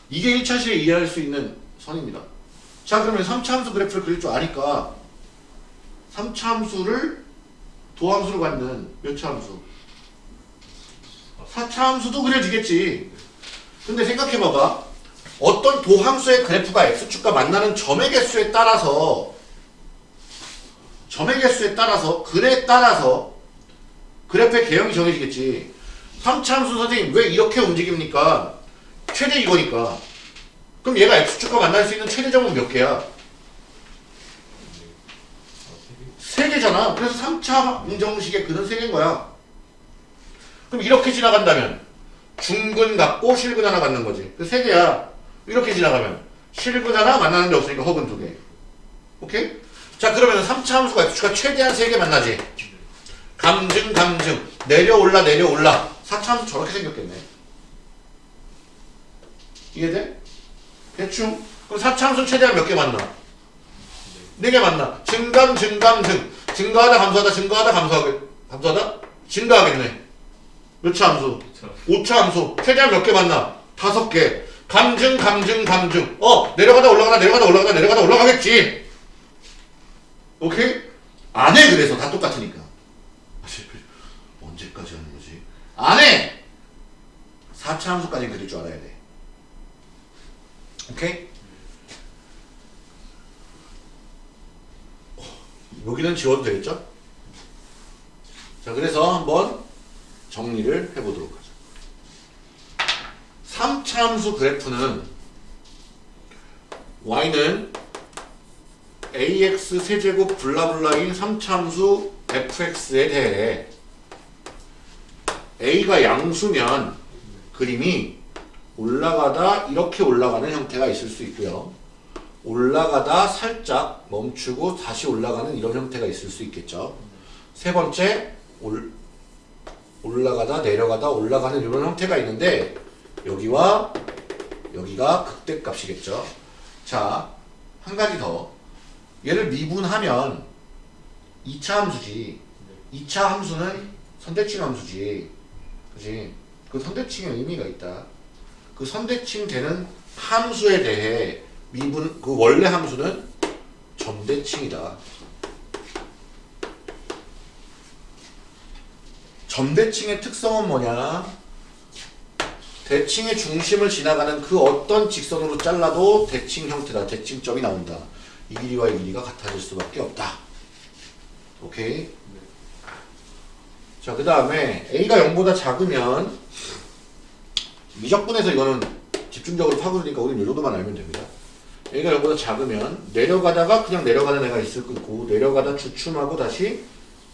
이게 1차 시에 이해할 수 있는 선입니다. 자 그러면 3차 함수 그래프를 그릴 줄 아니까 3차 함수를 도함수로 갖는 몇 차 함수? 4차 함수도 그려지겠지. 근데 생각해봐봐. 어떤 도함수의 그래프가 x축과 만나는 점의 개수에 따라서 점의 개수에 따라서 글에 따라서 그래프의 개형이 정해지겠지. 3차 함수 선생님 왜 이렇게 움직입니까? 최대 이거니까. 그럼 얘가 x축과 만날 수 있는 최대점은 몇 개야? 세 개잖아. 그래서 3차 방정식의 근은 세 개인 거야. 그럼 이렇게 지나간다면 중근 갖고 실근 하나 갖는 거지. 그 세 개야. 이렇게 지나가면 실근 하나 만나는 데 없으니까 허근 두 개. 오케이? 자 그러면 3차 함수가 x가 최대한 세 개 만나지. 감증 감증 내려올라 내려올라 4차 함수 저렇게 생겼겠네. 이해돼? 대충 그럼 4차 함수 최대한 몇 개 만나? 네 개 만나. 증감 증감 증 증가하다 감소하다 증가하다 감소하게 감소하다 증가하겠네. 몇 차 함수? 5차 함수 최대한 몇 개 만나? 다섯 개. 감증 감증 감증. 어 내려가다 올라가다 내려가다 올라가다 내려가다 올라가겠지. 오케이? 안 해 그래서 다 똑같으니까. 아. 언제까지 거지? 안 해. 4차 함수까지는 그릴 줄 알아야 돼. 오케이? 어, 여기는 지워도 되겠죠? 자, 그래서 한번 정리를 해보도록 하죠. 3차 함수 그래프는 y는 ax 세제곱 블라블라인 3차 함수 fx에 대해 a가 양수면 그림이 올라가다 이렇게 올라가는 형태가 있을 수 있고요. 올라가다 살짝 멈추고 다시 올라가는 이런 형태가 있을 수 있겠죠. 세 번째 올, 올라가다 내려가다 올라가는 이런 형태가 있는데 여기와 여기가 극대값이겠죠. 자, 한 가지 더. 얘를 미분하면 2차 함수지. 2차 함수는 선대칭 함수지. 그지? 그 선대칭에 의미가 있다. 그 선대칭 되는 함수에 대해 미분, 그 원래 함수는 점대칭이다. 점대칭의 특성은 뭐냐? 대칭의 중심을 지나가는 그 어떤 직선으로 잘라도 대칭 형태다. 대칭점이 나온다. 이 길이와 이 길이가 같아질 수밖에 없다. 오케이? 자, 그 다음에 A가 0보다 작으면 미적분에서 이거는 집중적으로 파고드니까 우리는 이 정도만 알면 됩니다. A가 0보다 작으면 내려가다가 그냥 내려가는 애가 있을 거고 내려가다 주춤하고 다시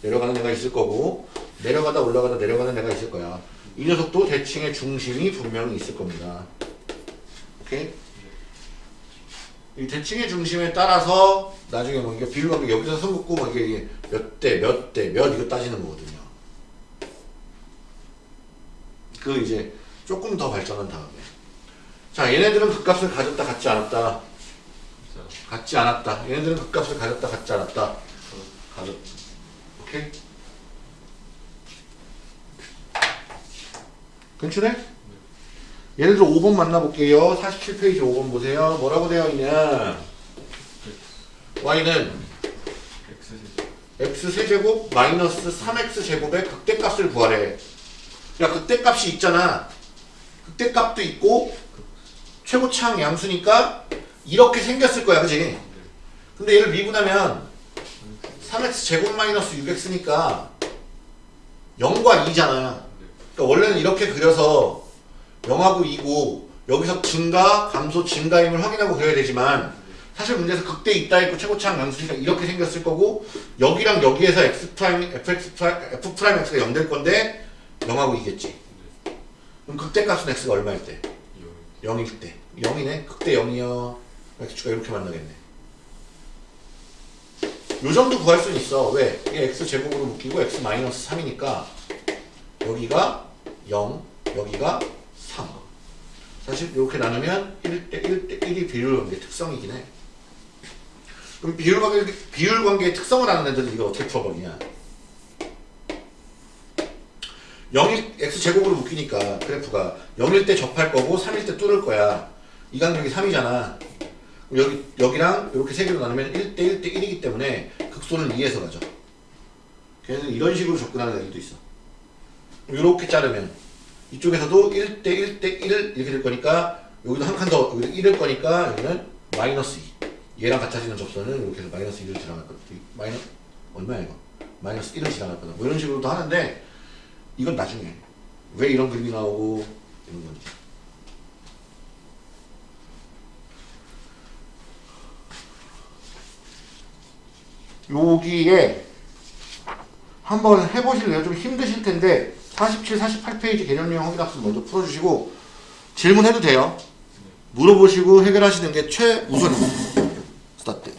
내려가는 애가 있을 거고 내려가다 올라가다 내려가는 애가 있을 거야. 이 녀석도 대칭의 중심이 분명히 있을 겁니다. 오케이? 이 대칭의 중심에 따라서 나중에 뭐 이게 비율 관계 여기서 선 긋고 뭐 이게 몇 대, 몇 대, 몇 이거 따지는 거거든요. 그 이제 조금 더 발전한 다음에. 자 얘네들은 극값을 가졌다 갖지 않았다. 갖지 않았다. 얘네들은 극값을 가졌다 갖지 않았다. 가졌 오케이? 괜찮네? 얘네들 5번 만나볼게요. 47페이지 5번 보세요. 뭐라고 되어 있냐 y는 x 세제곱. 마이너스 3x 제곱의 극대값을 구하래 야 극대값이 있잖아. 극대값도 있고 최고차항 양수니까 이렇게 생겼을 거야 그지? 근데 얘를 미분하면 3x 제곱 마이너스 6x니까 0과 2잖아. 그러니까 원래는 이렇게 그려서 0하고 2고 여기서 증가 감소 증가임을 확인하고 그려야 되지만 사실 문제에서 극대 있다 했고 최고차항 양수니까 이렇게 생겼을 거고 여기랑 여기에서 x prime fx prime f prime x가 0 될 건데 0하고 2겠지. 그럼 극대값은 x가 얼마일 때? 0 일 때. 0이네? 극대 0이요. x축가 이렇게 만나겠네. 요 정도 구할 수는 있어. 왜? 이게 x 제곱으로 묶이고 x 마이너스 3이니까 여기가 0 여기가 3 사실 이렇게 나누면 1대 1대 1이 비율관계 특성이긴 해. 그럼 비율관계, 비율관계의 특성을 아는 애들은 이거 어떻게 풀어버리냐 0일 x제곱으로 묶이니까 그래프가 0일 때 접할 거고 3일 때 뚫을 거야. 이 간격이 3이잖아. 여기, 여기랑 이렇게 세 개로 나누면 1대 1대 1이기 때문에 극소는 2에서 가죠. 그래서 이런 식으로 접근하는 애들도 있어. 이렇게 자르면 이쪽에서도 1대 1대 1 이렇게 될 거니까 여기도 한 칸더 여기도 1일 거니까 여기는 마이너스 2 얘랑 같아지는 접선은 이렇게 해서 마이너스 1을 지나갈 거다. 마이너 얼마야 이거? 마이너스 1을 지나갈 거다. 뭐 이런 식으로도 하는데 이건 나중에 왜 이런 그림이 나오고 이런 건지 여기에 한번 해보실래요? 좀 힘드실 텐데 47, 48페이지 개념형 확인학습 먼저 풀어주시고 질문해도 돼요. 물어보시고 해결하시는 게 최우선입니다. 스타트.